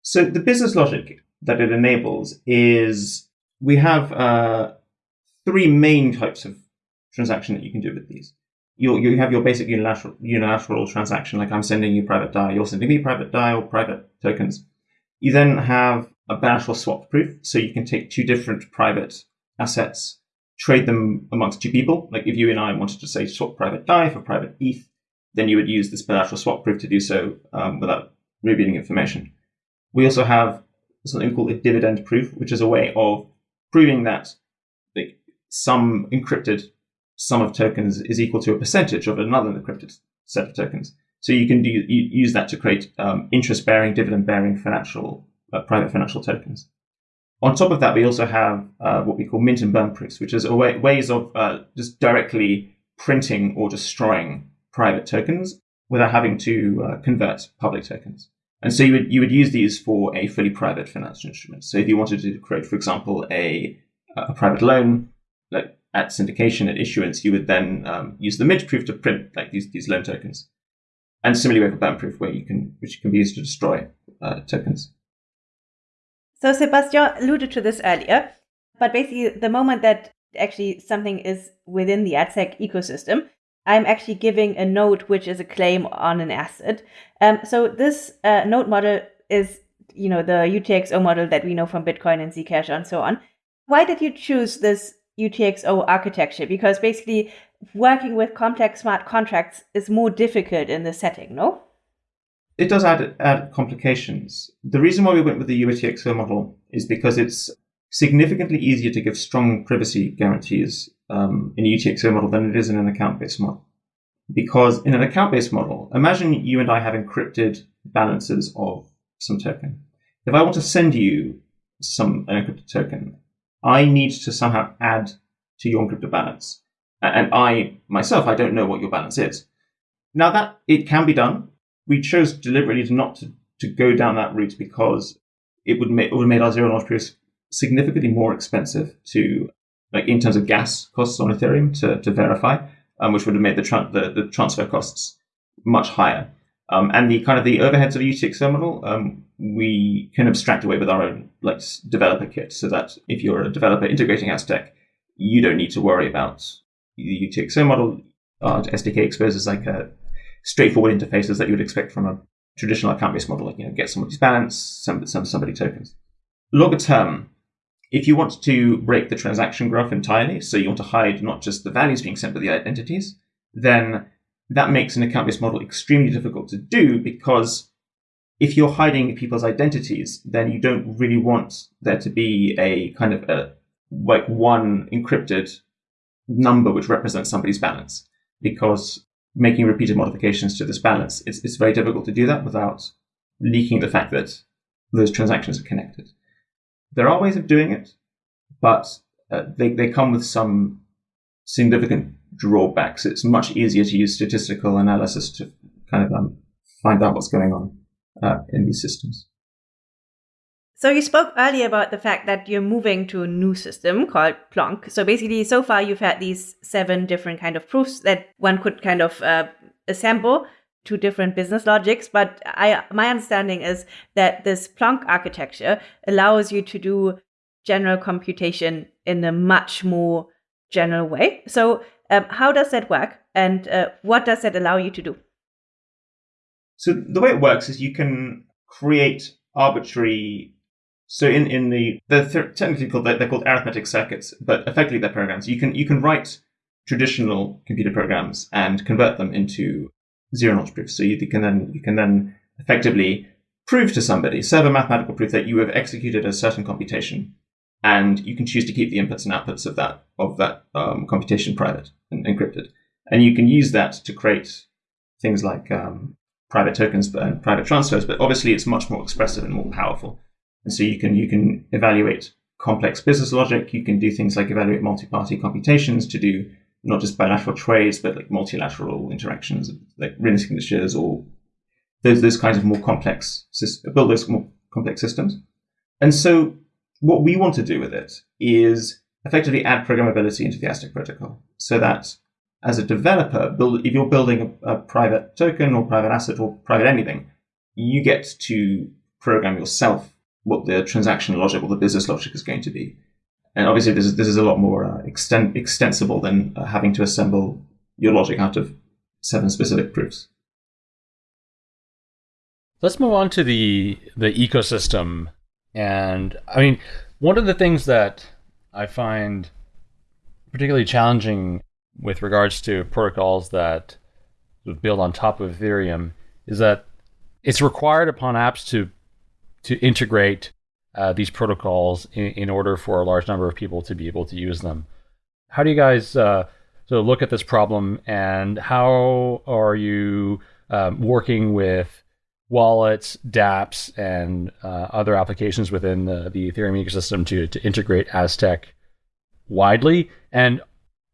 So, the business logic that it enables is we have uh, three main types of transaction that you can do with these you you have your basic unilateral unilateral transaction, like I'm sending you private DAI, you're sending me private DAI or private tokens. You then have a bilateral swap proof, so you can take two different private assets, trade them amongst two people. Like if you and I wanted to say swap private DAI for private ETH, then you would use this bilateral swap proof to do so um, without revealing information. We also have something called a dividend proof, which is a way of proving that like, some encrypted sum of tokens is equal to a percentage of another encrypted set of tokens. So you can do, use that to create um, interest-bearing, dividend-bearing financial uh, private financial tokens. On top of that, we also have uh, what we call mint and burn proofs, which is way, ways of uh, just directly printing or destroying private tokens without having to uh, convert public tokens. And so you would you would use these for a fully private financial instrument. So if you wanted to create, for example, a a private loan, at syndication at issuance, you would then um, use the mint proof to print like these these loan tokens. And similarly, we have a burn proof where you can which can be used to destroy uh, tokens.
So Sebastien alluded to this earlier, but basically the moment that actually something is within the Aztec ecosystem, I'm actually giving a note which is a claim on an asset. Um, so this uh, note model is, you know, the UTXO model that we know from Bitcoin and Zcash and so on. Why did you choose this UTXO architecture? Because basically working with complex smart contracts is more difficult in this setting, no?
It does add, add complications. The reason why we went with the UTXO model is because it's significantly easier to give strong privacy guarantees um, in a UTXO model than it is in an account-based model. Because in an account-based model, imagine you and I have encrypted balances of some token. If I want to send you some encrypted token, I need to somehow add to your encrypted balance. And I myself, I don't know what your balance is. Now that it can be done, we chose deliberately to not to, to go down that route because it would make it would have made our zero knowledge proofs significantly more expensive to like in terms of gas costs on Ethereum to, to verify, um, which would have made the, tra- the, the transfer costs much higher. Um, and the kind of the overheads of a UTXO model, um, we can abstract away with our own like developer kit, so that if you're a developer integrating Aztec, you don't need to worry about the UTXO model. Our SDK exposes like a straightforward interfaces that you would expect from a traditional account-based model, like you know, get somebody's balance, send, send somebody tokens. Longer term, if you want to break the transaction graph entirely, so you want to hide not just the values being sent but the identities, then that makes an account-based model extremely difficult to do because if you're hiding people's identities, then you don't really want there to be a kind of a like one encrypted number which represents somebody's balance because making repeated modifications to this balance, it's, it's very difficult to do that without leaking the fact that those transactions are connected. There are ways of doing it, but uh, they, they come with some significant drawbacks. It's much easier to use statistical analysis to kind of um, find out what's going on uh, in these systems.
So you spoke earlier about the fact that you're moving to a new system called Plonk. So basically, so far you've had these seven different kind of proofs that one could kind of uh, assemble to different business logics, but I my understanding is that this Plonk architecture allows you to do general computation in a much more general way. So um, how does that work, and uh, what does that allow you to do?
So the way it works is you can create arbitrary. So in in the they're technically called they're called arithmetic circuits, but effectively they're programs. You can you can write traditional computer programs and convert them into zero knowledge proofs. So you can then you can then effectively prove to somebody, serve a mathematical proof that you have executed a certain computation, and you can choose to keep the inputs and outputs of that of that um, computation private and encrypted, and you can use that to create things like um, private tokens and private transfers. But obviously, it's much more expressive and more powerful, and so you can you can evaluate complex business logic. You can do things like evaluate multi-party computations to do not just bilateral trades, but like multilateral interactions, like written signatures or those those kinds of more complex build those more complex systems. And so what we want to do with it is effectively add programmability into the Aztec protocol so that as a developer, build, if you're building a, a private token or private asset or private anything, you get to program yourself what the transaction logic or the business logic is going to be. And obviously, this is, this is a lot more uh, extensible than uh, having to assemble your logic out of seven specific proofs.
Let's move on to the the ecosystem. And I mean, one of the things that I find particularly challenging with regards to protocols that build on top of Ethereum is that it's required upon apps to to integrate uh, these protocols in, in, order for a large number of people to be able to use them. How do you guys uh, sort of look at this problem, and how are you um, working with wallets, dApps, and uh, other applications within the, the Ethereum ecosystem to, to integrate Aztec widely? And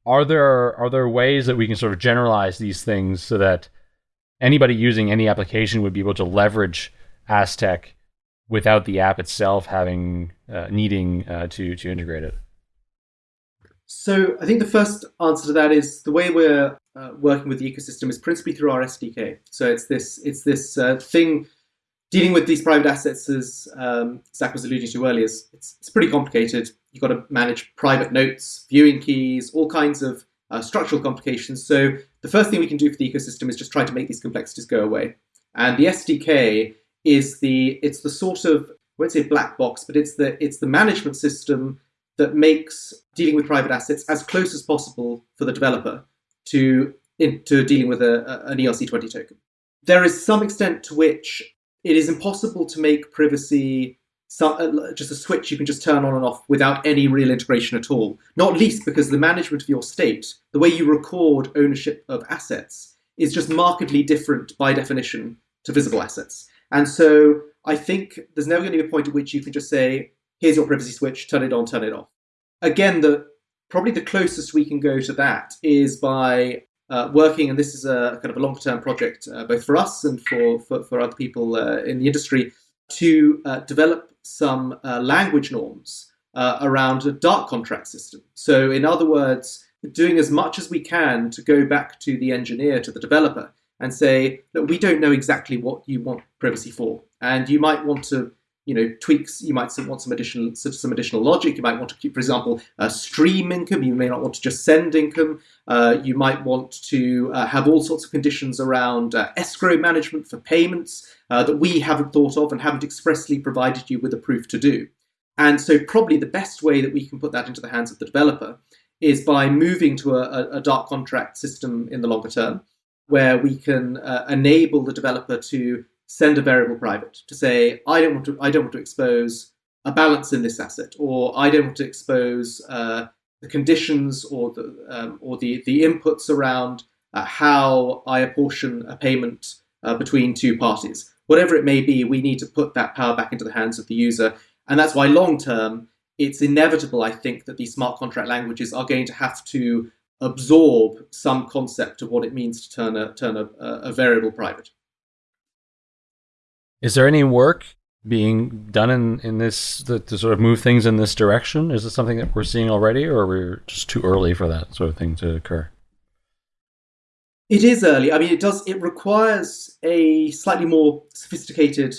are there are there ways that we can sort of generalize these things so that anybody using any application would be able to leverage Aztec without the app itself having uh, needing uh, to to integrate it?
So I think the first answer to that is the way we're uh, working with the ecosystem is principally through our SDK. So it's this it's this uh, thing dealing with these private assets, as um, Zach was alluding to earlier. Is it's, it's pretty complicated. You've got to manage private notes, viewing keys, all kinds of uh, structural complications. So the first thing we can do for the ecosystem is just try to make these complexities go away. And the SDK is the it's the sort of I won't say black box, but it's the it's the management system that makes dealing with private assets as close as possible for the developer to into dealing with a, an ERC20 token. There is some extent to which it is impossible to make privacy some, uh, just a switch you can just turn on and off without any real integration at all. Not least because the management of your state, the way you record ownership of assets, is just markedly different by definition to visible assets. And so I think there's never going to be a point at which you can just say, here's your privacy switch, turn it on, turn it off. Again, the probably the closest we can go to that is by uh, working, and this is a kind of a longer term project, uh, both for us and for, for, for other people uh, in the industry, to uh, develop some uh, language norms uh, around a dark contract system. So, in other words, doing as much as we can to go back to the engineer, to the developer, and say, look, we don't know exactly what you want privacy for. And you might want to you know tweaks you might want some additional some additional logic you might want to keep for example uh, stream income you may not want to just send income uh, you might want to uh, have all sorts of conditions around uh, escrow management for payments uh, that we haven't thought of and haven't expressly provided you with a proof to do. And so probably the best way that we can put that into the hands of the developer is by moving to a, a dark contract system in the longer term where we can uh, enable the developer to send a variable private to say, I don't want to, I don't want to expose a balance in this asset, or I don't want to expose uh, the conditions or the um, or the the inputs around uh, how I apportion a payment uh, between two parties. Whatever it may be, we need to put that power back into the hands of the user, and that's why long term it's inevitable. I think that these smart contract languages are going to have to absorb some concept of what it means to turn a turn a, a variable private.
Is there any work being done in, in this to, to sort of move things in this direction? Is this something that we're seeing already, or we're just too early for that sort of thing to occur?
It is early. I mean, it does. It requires a slightly more sophisticated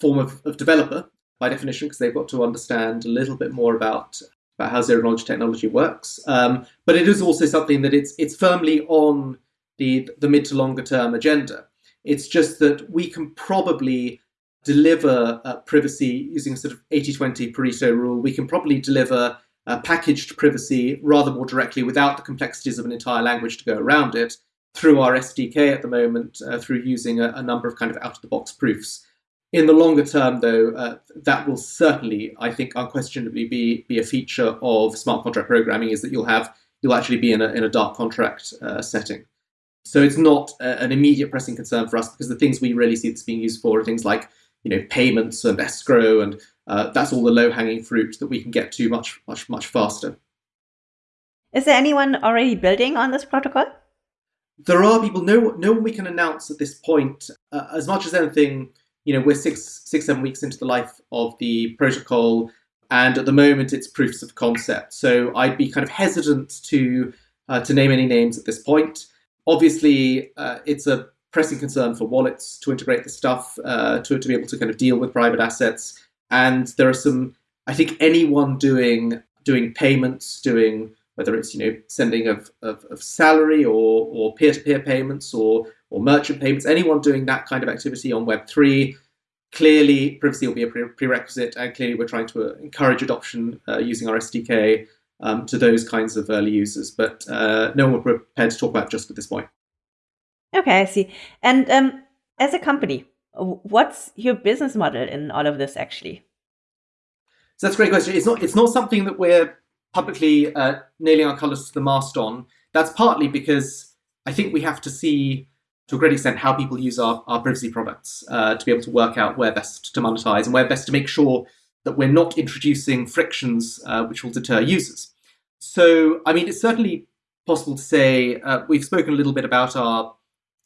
form of, of developer by definition, because they've got to understand a little bit more about about how zero knowledge technology works. Um, but it is also something that it's it's firmly on the the mid to longer term agenda. It's just that we can probably deliver uh, privacy using a sort of 80-20 Pareto rule. We can probably deliver uh, packaged privacy rather more directly without the complexities of an entire language to go around it through our SDK at the moment, uh, through using a, a, number of kind of out-of-the-box proofs. In the longer term, though, uh, that will certainly, I think, unquestionably be, be a feature of smart contract programming is that you'll have you'll actually be in a, in a dark contract uh, setting. So it's not a, an immediate pressing concern for us because the things we really see this being used for are things like you know payments and escrow, and uh, that's all the low hanging fruit that we can get to much much much faster.
Is there anyone already building on this protocol?
There are people. No, no one we can announce at this point. Uh, as much as anything, you know, we're six, six, seven weeks into the life of the protocol, and at the moment it's proofs of concept. So I'd be kind of hesitant to uh, to name any names at this point. Obviously, uh, it's a pressing concern for wallets to integrate the stuff, uh, to, to be able to kind of deal with private assets. And there are some, I think anyone doing doing payments, doing whether it's you know sending of, of, of salary or, or peer-to-peer payments or, or merchant payments, anyone doing that kind of activity on Web3, clearly privacy will be a prerequisite and clearly we're trying to encourage adoption uh, using our SDK um, to those kinds of early users. But uh, no one we're prepared to talk about just at this point.
Okay, I see. And um, as a company, what's your business model in all of this actually?
So that's a great question. It's not it's not something that we're publicly uh, nailing our colours to the mast on. That's partly because I think we have to see to a great extent how people use our, our privacy products uh, to be able to work out where best to monetize and where best to make sure that we're not introducing frictions uh, which will deter users. So, I mean, it's certainly possible to say uh, we've spoken a little bit about our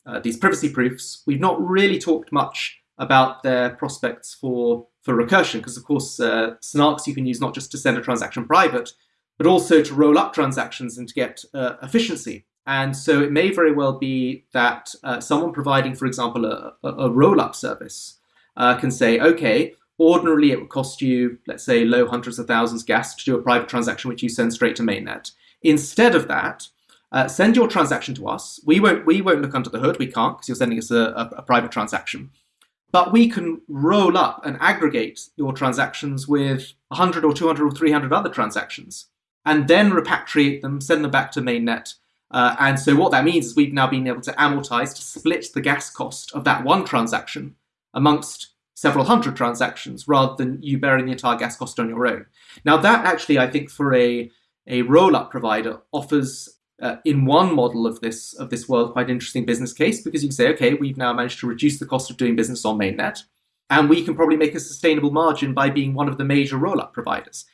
uh, these privacy proofs. We've not really talked much about their prospects for for recursion, because of course, uh, snarks you can use not just to send a transaction private, but also to roll up transactions and to get uh, efficiency. And so it may very well be that uh, someone providing, for example, a, a roll up service uh, can say, okay, ordinarily it would cost you, let's say, low hundreds of thousands gas to do a private transaction, which you send straight to mainnet. Instead of that, uh, send your transaction to us. We won't, we won't look under the hood. We can't because you're sending us a, a, a private transaction. But we can roll up and aggregate your transactions with 100 or 200 or 300 other transactions and then repatriate them, send them back to mainnet, uh, and so what that means is we've now been able to amortize, to split the gas cost of that one transaction amongst several hundred transactions rather than you bearing the entire gas cost on your own. Now that actually, I think for a, a roll-up provider offers uh, in one model of this of this world quite interesting business case because you can say, okay, we've now managed to reduce the cost of doing business on mainnet, and we can probably make a sustainable margin by being one of the major roll-up providers.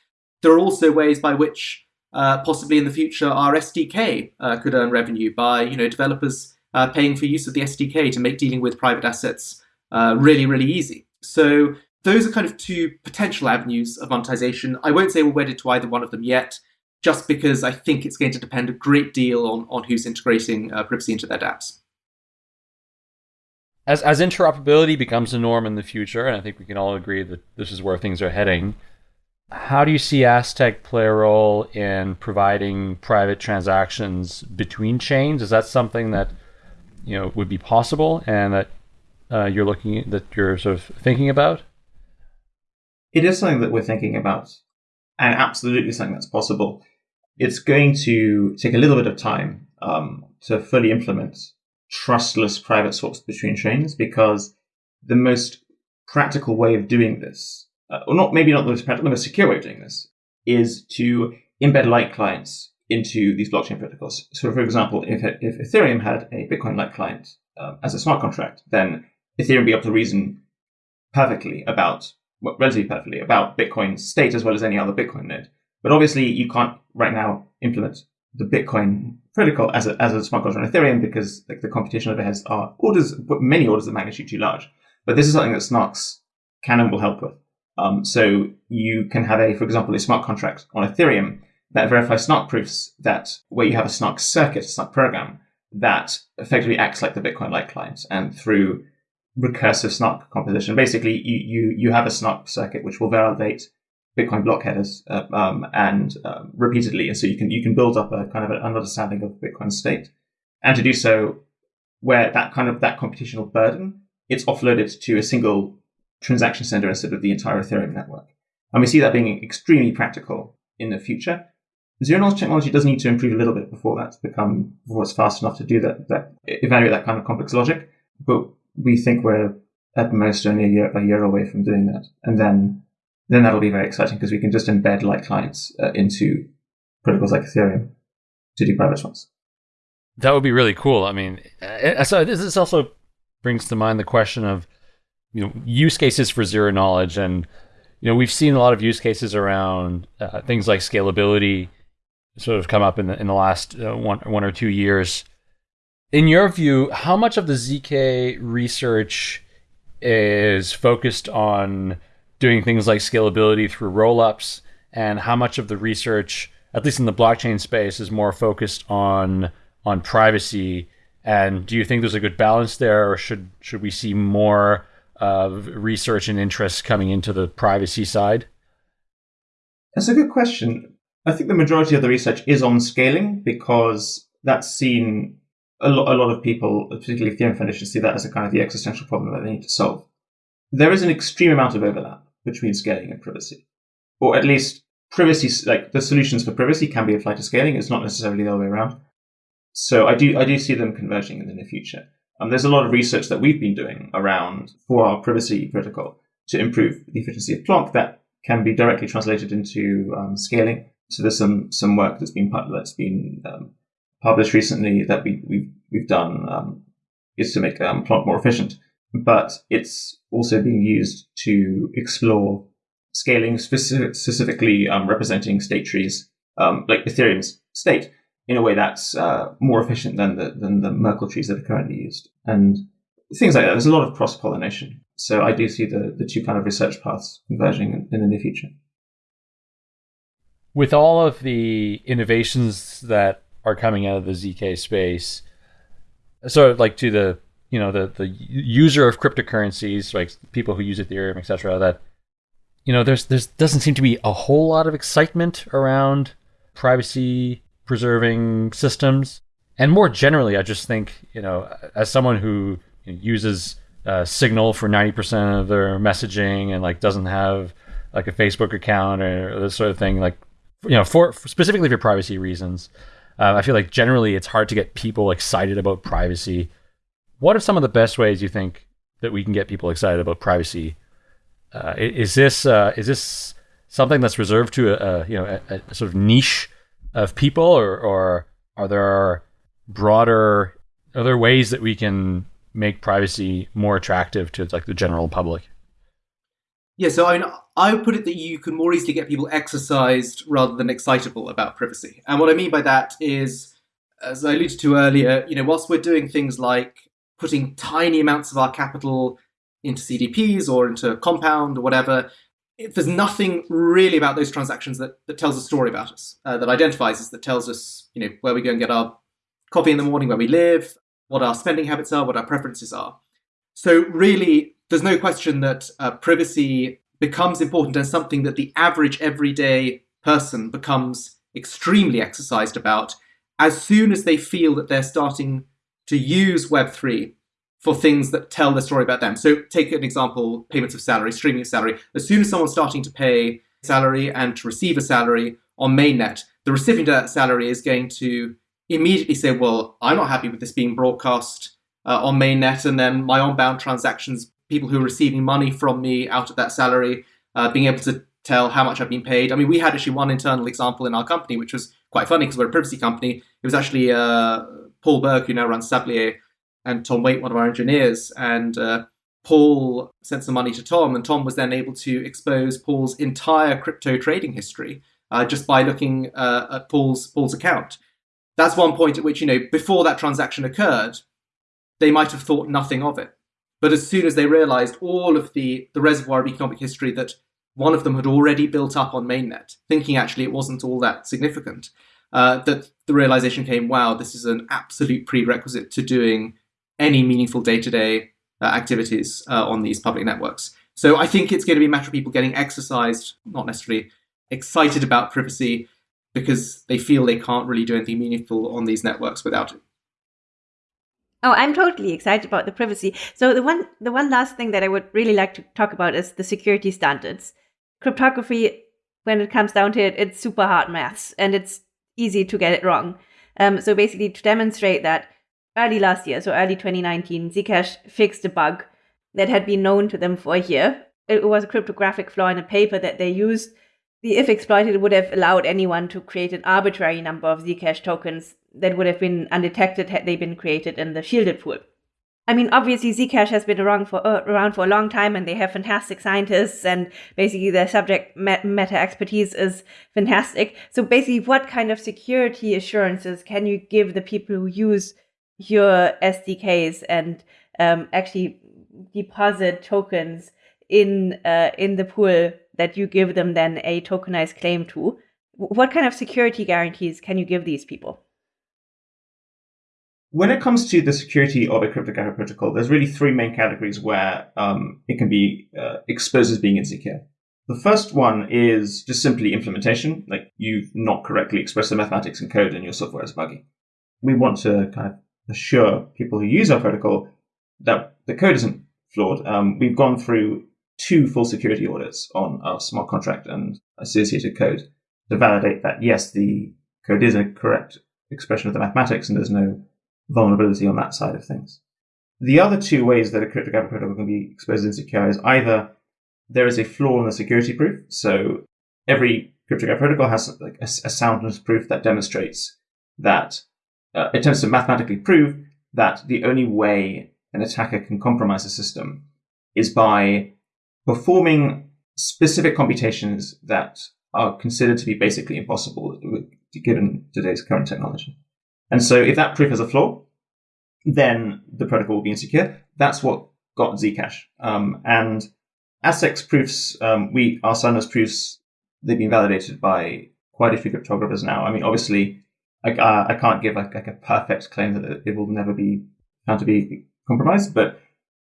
There are also ways by which uh, possibly in the future our SDK uh, could earn revenue by you know developers uh, paying for use of the SDK to make dealing with private assets uh, really really easy. So those are kind of two potential avenues of monetization. I won't say we're wedded to either one of them yet, just because I think it's going to depend a great deal on on who's integrating uh, privacy into their dApps.
As as interoperability becomes the norm in the future, and I think we can all agree that this is where things are heading how do you see Aztec play a role in providing private transactions between chains? Is that something that you know would be possible and that uh, you're looking that you're sort of thinking about?
It is something that we're thinking about, and absolutely something that's possible. It's going to take a little bit of time um, to fully implement trustless private swaps between chains because the most practical way of doing this uh, or not maybe not the most practical, the most secure way of doing this is to embed light clients into these blockchain protocols. So, for example, if, if Ethereum had a Bitcoin light client um, as a smart contract, then Ethereum be able to reason perfectly about, well, relatively perfectly, about Bitcoin's state as well as any other Bitcoin node. But obviously, you can't right now implement the Bitcoin protocol as a, as a smart contract on Ethereum because like, the computation overheads are orders, many orders of magnitude too large. But this is something that Snarks can and will help with. Um, so you can have a, for example, a smart contract on Ethereum that verifies snark proofs that where you have a snark circuit, a snark program that effectively acts like the Bitcoin light client and through recursive snark composition. Basically, you, you, you have a snark circuit which will validate Bitcoin block headers uh, um, and uh, repeatedly, and so you can you can build up a kind of an understanding of Bitcoin state, and to do so, where that kind of that computational burden it's offloaded to a single transaction sender instead of the entire Ethereum network. And we see that being extremely practical in the future. Zero knowledge technology does need to improve a little bit before that's become before it's fast enough to do that, that evaluate that kind of complex logic. But we think we're at most only a year, a year away from doing that, and then then that'll be very exciting because we can just embed light clients uh, into protocols like Ethereum to do private swaps.
That would be really cool. I mean, uh, so this also brings to mind the question of you know use cases for zero knowledge and you know we've seen a lot of use cases around uh, things like scalability sort of come up in the in the last uh, one one or two years in your view how much of the zk research is focused on doing things like scalability through rollups and how much of the research at least in the blockchain space is more focused on on privacy and do you think there's a good balance there or should should we see more of research and interest coming into the privacy side?
That's a good question. I think the majority of the research is on scaling because that's seen a lot, a lot of people, particularly Ethereum foundations, see that as a kind of the existential problem that they need to solve. There is an extreme amount of overlap between scaling and privacy, or at least privacy, like the solutions for privacy can be applied to scaling. It's not necessarily the other way around. So I do, I do see them converging in the near future. Um, there's a lot of research that we've been doing around for our privacy protocol to improve the efficiency of Plonk that can be directly translated into um, scaling. So there's some some work that's been that's been um, published recently that we we've we've done um, is to make um, Plonk more efficient, but it's also being used to explore scaling specific, specifically um, representing state trees, um, like Ethereum's state, in a way that's uh, more efficient than the than the Merkle trees that are currently used, and things like that. There's a lot of cross pollination, so I do see the the two kind of research paths converging in, in the near future.
With all of the innovations that are coming out of the zk space, so like to the you know the the user of cryptocurrencies, like people who use Ethereum, etc. That you know there's there's doesn't seem to be a whole lot of excitement around privacy preserving systems. And more generally, I just think, you know, as someone who uses uh, Signal for 90% of their messaging and like doesn't have like a Facebook account or this sort of thing, like, you know, for, for specifically for privacy reasons, uh, I feel like generally it's hard to get people excited about privacy. What are some of the best ways you think that we can get people excited about privacy? Uh, is this uh, is this something that's reserved to a, a you know a, a, sort of niche of people, or, or are there broader are there ways that we can make privacy more attractive to like the general public?
Yeah, so I mean, I would put it that you can more easily get people exercised rather than excitable about privacy. And what I mean by that is, as I alluded to earlier, you know, whilst we're doing things like putting tiny amounts of our capital into CDPs or into Compound or whatever, if there's nothing really about those transactions that, that tells a story about us, uh, that identifies us, that tells us, you know, where we go and get our coffee in the morning, where we live, what our spending habits are, what our preferences are. So really, there's no question that uh, privacy becomes important and something that the average everyday person becomes extremely exercised about as soon as they feel that they're starting to use Web3 for things that tell the story about them. So take an example, payments of salary, streaming of salary. As soon as someone's starting to pay salary and to receive a salary on mainnet, the recipient of that salary is going to immediately say, well, I'm not happy with this being broadcast uh, on mainnet, and then my on-bound transactions, people who are receiving money from me out of that salary, uh, being able to tell how much I've been paid. I mean, we had actually one internal example in our company, which was quite funny because we're a privacy company. It was actually uh, Paul Berg, who now runs Sablier, and Tom Waite, one of our engineers. And uh, Paul sent some money to Tom, and Tom was then able to expose Paul's entire crypto trading history uh, just by looking uh, at Paul's Paul's account. That's one point at which you know before that transaction occurred, they might have thought nothing of it. But as soon as they realized all of the, the reservoir of economic history that one of them had already built up on mainnet, thinking actually it wasn't all that significant, uh, that the realization came, wow, this is an absolute prerequisite to doing any meaningful day-to-day uh, activities uh, on these public networks. So I think it's going to be a matter of people getting exercised, not necessarily excited about privacy, because they feel they can't really do anything meaningful on these networks without it.
Oh, I'm totally excited about the privacy. So the one the one last thing that I would really like to talk about is the security standards. Cryptography, when it comes down to it, it's super hard maths and it's easy to get it wrong. Um, so basically, to demonstrate that early last year, so early 2019, Zcash fixed a bug that had been known to them for a year. It was a cryptographic flaw in a paper that they used. The if exploited would have allowed anyone to create an arbitrary number of Zcash tokens that would have been undetected had they been created in the shielded pool. I mean, obviously, Zcash has been around for uh, around for a long time, and they have fantastic scientists, and basically their subject matter expertise is fantastic. So, basically, what kind of security assurances can you give the people who use your SDKs and um, actually deposit tokens in uh, in the pool that you give them then a tokenized claim to. What kind of security guarantees can you give these people?
When it comes to the security of a cryptographic protocol, there's really three main categories where um, it can be uh, exposed as being insecure. The first one is just simply implementation, like you've not correctly expressed the mathematics and code and your software is buggy. We want to kind of assure people who use our protocol that the code isn't flawed. Um, we've gone through two full security audits on our smart contract and associated code to validate that yes, the code is a correct expression of the mathematics and there's no vulnerability on that side of things. The other two ways that a cryptographic protocol can be exposed insecure is either there is a flaw in the security proof. So every cryptographic protocol has like a, a soundness proof that demonstrates that uh, attempts to mathematically prove that the only way an attacker can compromise a system is by performing specific computations that are considered to be basically impossible given today's current technology. And so if that proof has a flaw, then the protocol will be insecure. That's what got Zcash. Um, and Aztec's proofs, um, we our soundness proofs, they've been validated by quite a few cryptographers now. I mean, obviously, I, uh, I can't give like, like a perfect claim that it will never be found to be compromised, but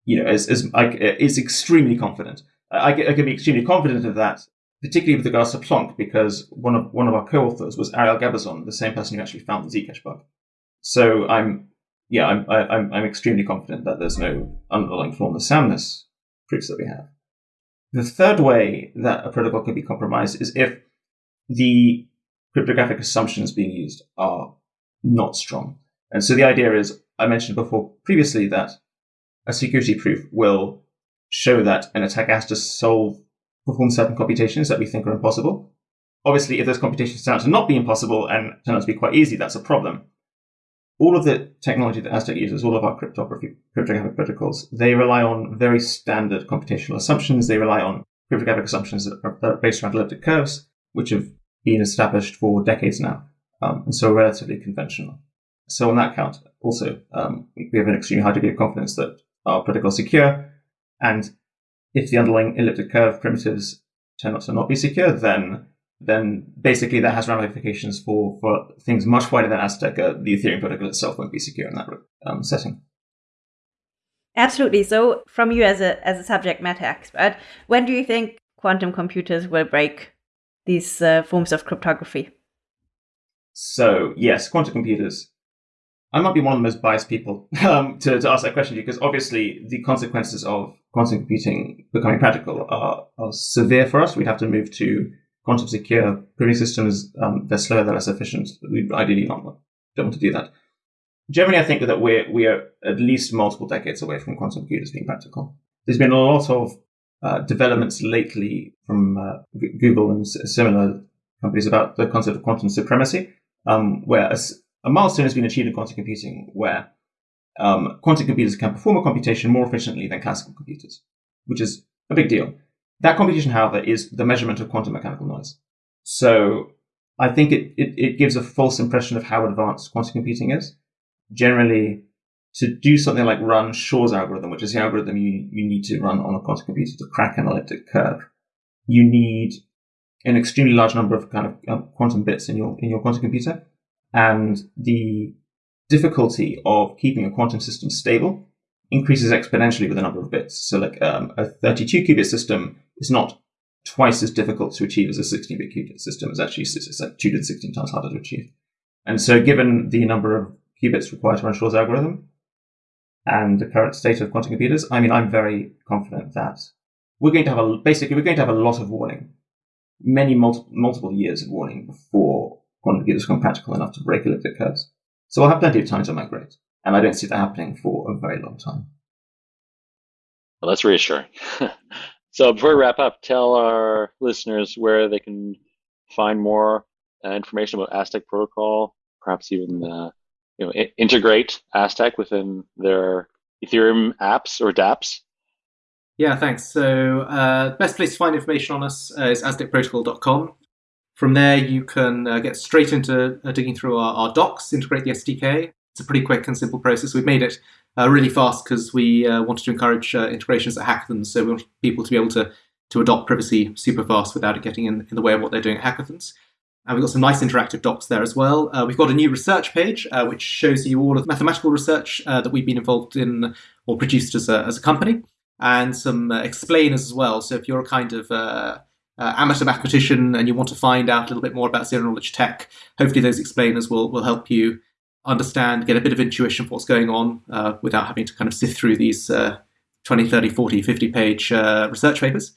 you know, as, as I, uh, it's extremely confident. I, I can be extremely confident of that, particularly with regards to Plonk, because one of one of our co-authors was Ariel Gabizon, the same person who actually found the Zcash bug. So I'm, yeah, I'm I, am i am i am extremely confident that there's no underlying flaw in the soundness proofs that we have. The third way that a protocol can be compromised is if the cryptographic assumptions being used are not strong. And so the idea is, I mentioned before previously that a security proof will show that an attacker has to solve, perform certain computations that we think are impossible. Obviously, if those computations turn out to not be impossible and turn out to be quite easy, that's a problem. All of the technology that Aztec uses, all of our cryptography, cryptographic protocols, they rely on very standard computational assumptions. They rely on cryptographic assumptions that are, that are based around elliptic curves, which have been established for decades now, um, and so relatively conventional. So on that count, also, um, we have an extremely high degree of confidence that our protocol secure, and if the underlying elliptic curve primitives turn out to not be secure, then then basically that has ramifications for, for things much wider than Aztec. Uh, the Ethereum protocol itself won't be secure in that um, setting.
Absolutely. So, from you as a as a subject matter expert, when do you think quantum computers will break these uh, forms of cryptography?
So, yes, quantum computers. I might be one of the most biased people um, to, to ask that question because obviously the consequences of quantum computing becoming practical are, are severe for us. We'd have to move to quantum secure proving systems. Um, they're slower, they're less efficient. We ideally not don't want to do that. Generally, I think that we're we are at least multiple decades away from quantum computers being practical. There's been a lot of uh, developments lately from uh, Google and similar companies about the concept of quantum supremacy, um, where a, a, milestone has been achieved in quantum computing where um, quantum computers can perform a computation more efficiently than classical computers, which is a big deal. That computation, however, is the measurement of quantum mechanical noise. So I think it, it, it gives a false impression of how advanced quantum computing is. Generally, to do something like run Shor's algorithm, which is the algorithm you, you need to run on a quantum computer to crack an elliptic curve, you need an extremely large number of kind of um, quantum bits in your in your quantum computer, and the difficulty of keeping a quantum system stable increases exponentially with the number of bits. So, like um, a 32 qubit system is not twice as difficult to achieve as a 16 bit qubit system. It's actually it's like two to the 16 times harder to achieve. And so, given the number of qubits required to run Shor's algorithm, and the current state of quantum computers, I mean, I'm very confident that we're going to have a basically we're going to have a lot of warning, many multiple multiple years of warning before quantum computers become practical enough to break elliptic curves. So I'll have plenty of time to migrate, and I don't see that happening for a very long time.
Well, that's reassuring. so before we wrap up, tell our listeners where they can find more uh, information about Aztec Protocol, perhaps even uh, you know, integrate Aztec within their Ethereum apps or dApps?
Yeah, thanks. So, uh, best place to find information on us uh, is aztecprotocol.com. From there, you can uh, get straight into uh, digging through our, our, docs, integrate the SDK. It's a pretty quick and simple process. We've made it uh, really fast because we uh, wanted to encourage integrations at hackathons. So, we want people to be able to, to adopt privacy super fast without it getting in, in the way of what they're doing at hackathons. And we've got some nice interactive docs there as well. Uh, we've got a new research page uh, which shows you all of the mathematical research uh, that we've been involved in or produced as a, as a company, and some uh, explainers as well. So if you're a kind of uh, uh, amateur mathematician and you want to find out a little bit more about zero knowledge tech, hopefully those explainers will, will help you understand, get a bit of intuition for what's going on without having to kind of sift through these 20, 30, 40, 50 page research papers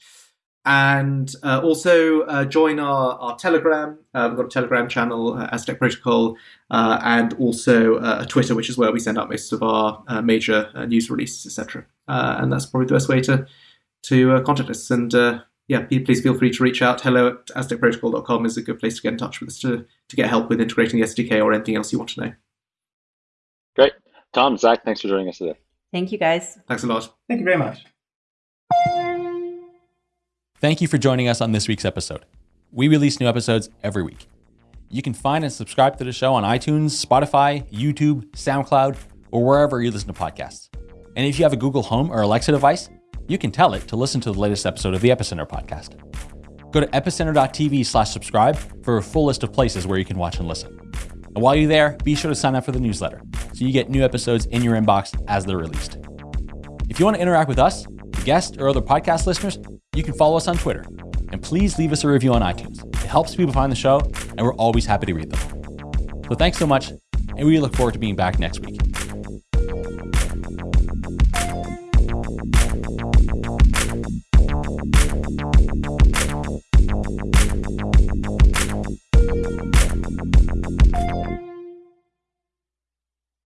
and uh, also uh, join our, our Telegram. Uh, we've got a Telegram channel, uh, Aztec Protocol, uh, and also uh, a Twitter, which is where we send out most of our major news releases, etc. and that's probably the best way to to contact us. And yeah, please feel free to reach out. Hello at aztecprotocol.com is a good place to get in touch with us to, to get help with integrating the SDK or anything else you want to know.
Great. Tom, Zach, thanks for joining us today.
Thank you, guys.
Thanks a lot.
Thank you very much.
Thank you for joining us on this week's episode. We release new episodes every week. You can find and subscribe to the show on iTunes, Spotify, YouTube, SoundCloud, or wherever you listen to podcasts. And if you have a Google Home or Alexa device, you can tell it to listen to the latest episode of the Epicenter podcast. Go to epicenter.tv slash subscribe for a full list of places where you can watch and listen. And while you're there, be sure to sign up for the newsletter so you get new episodes in your inbox as they're released. If you want to interact with us, the guests, or other podcast listeners, you can follow us on Twitter. And please leave us a review on iTunes. It helps people find the show, and we're always happy to read them. So thanks so much, and we look forward to being back next week.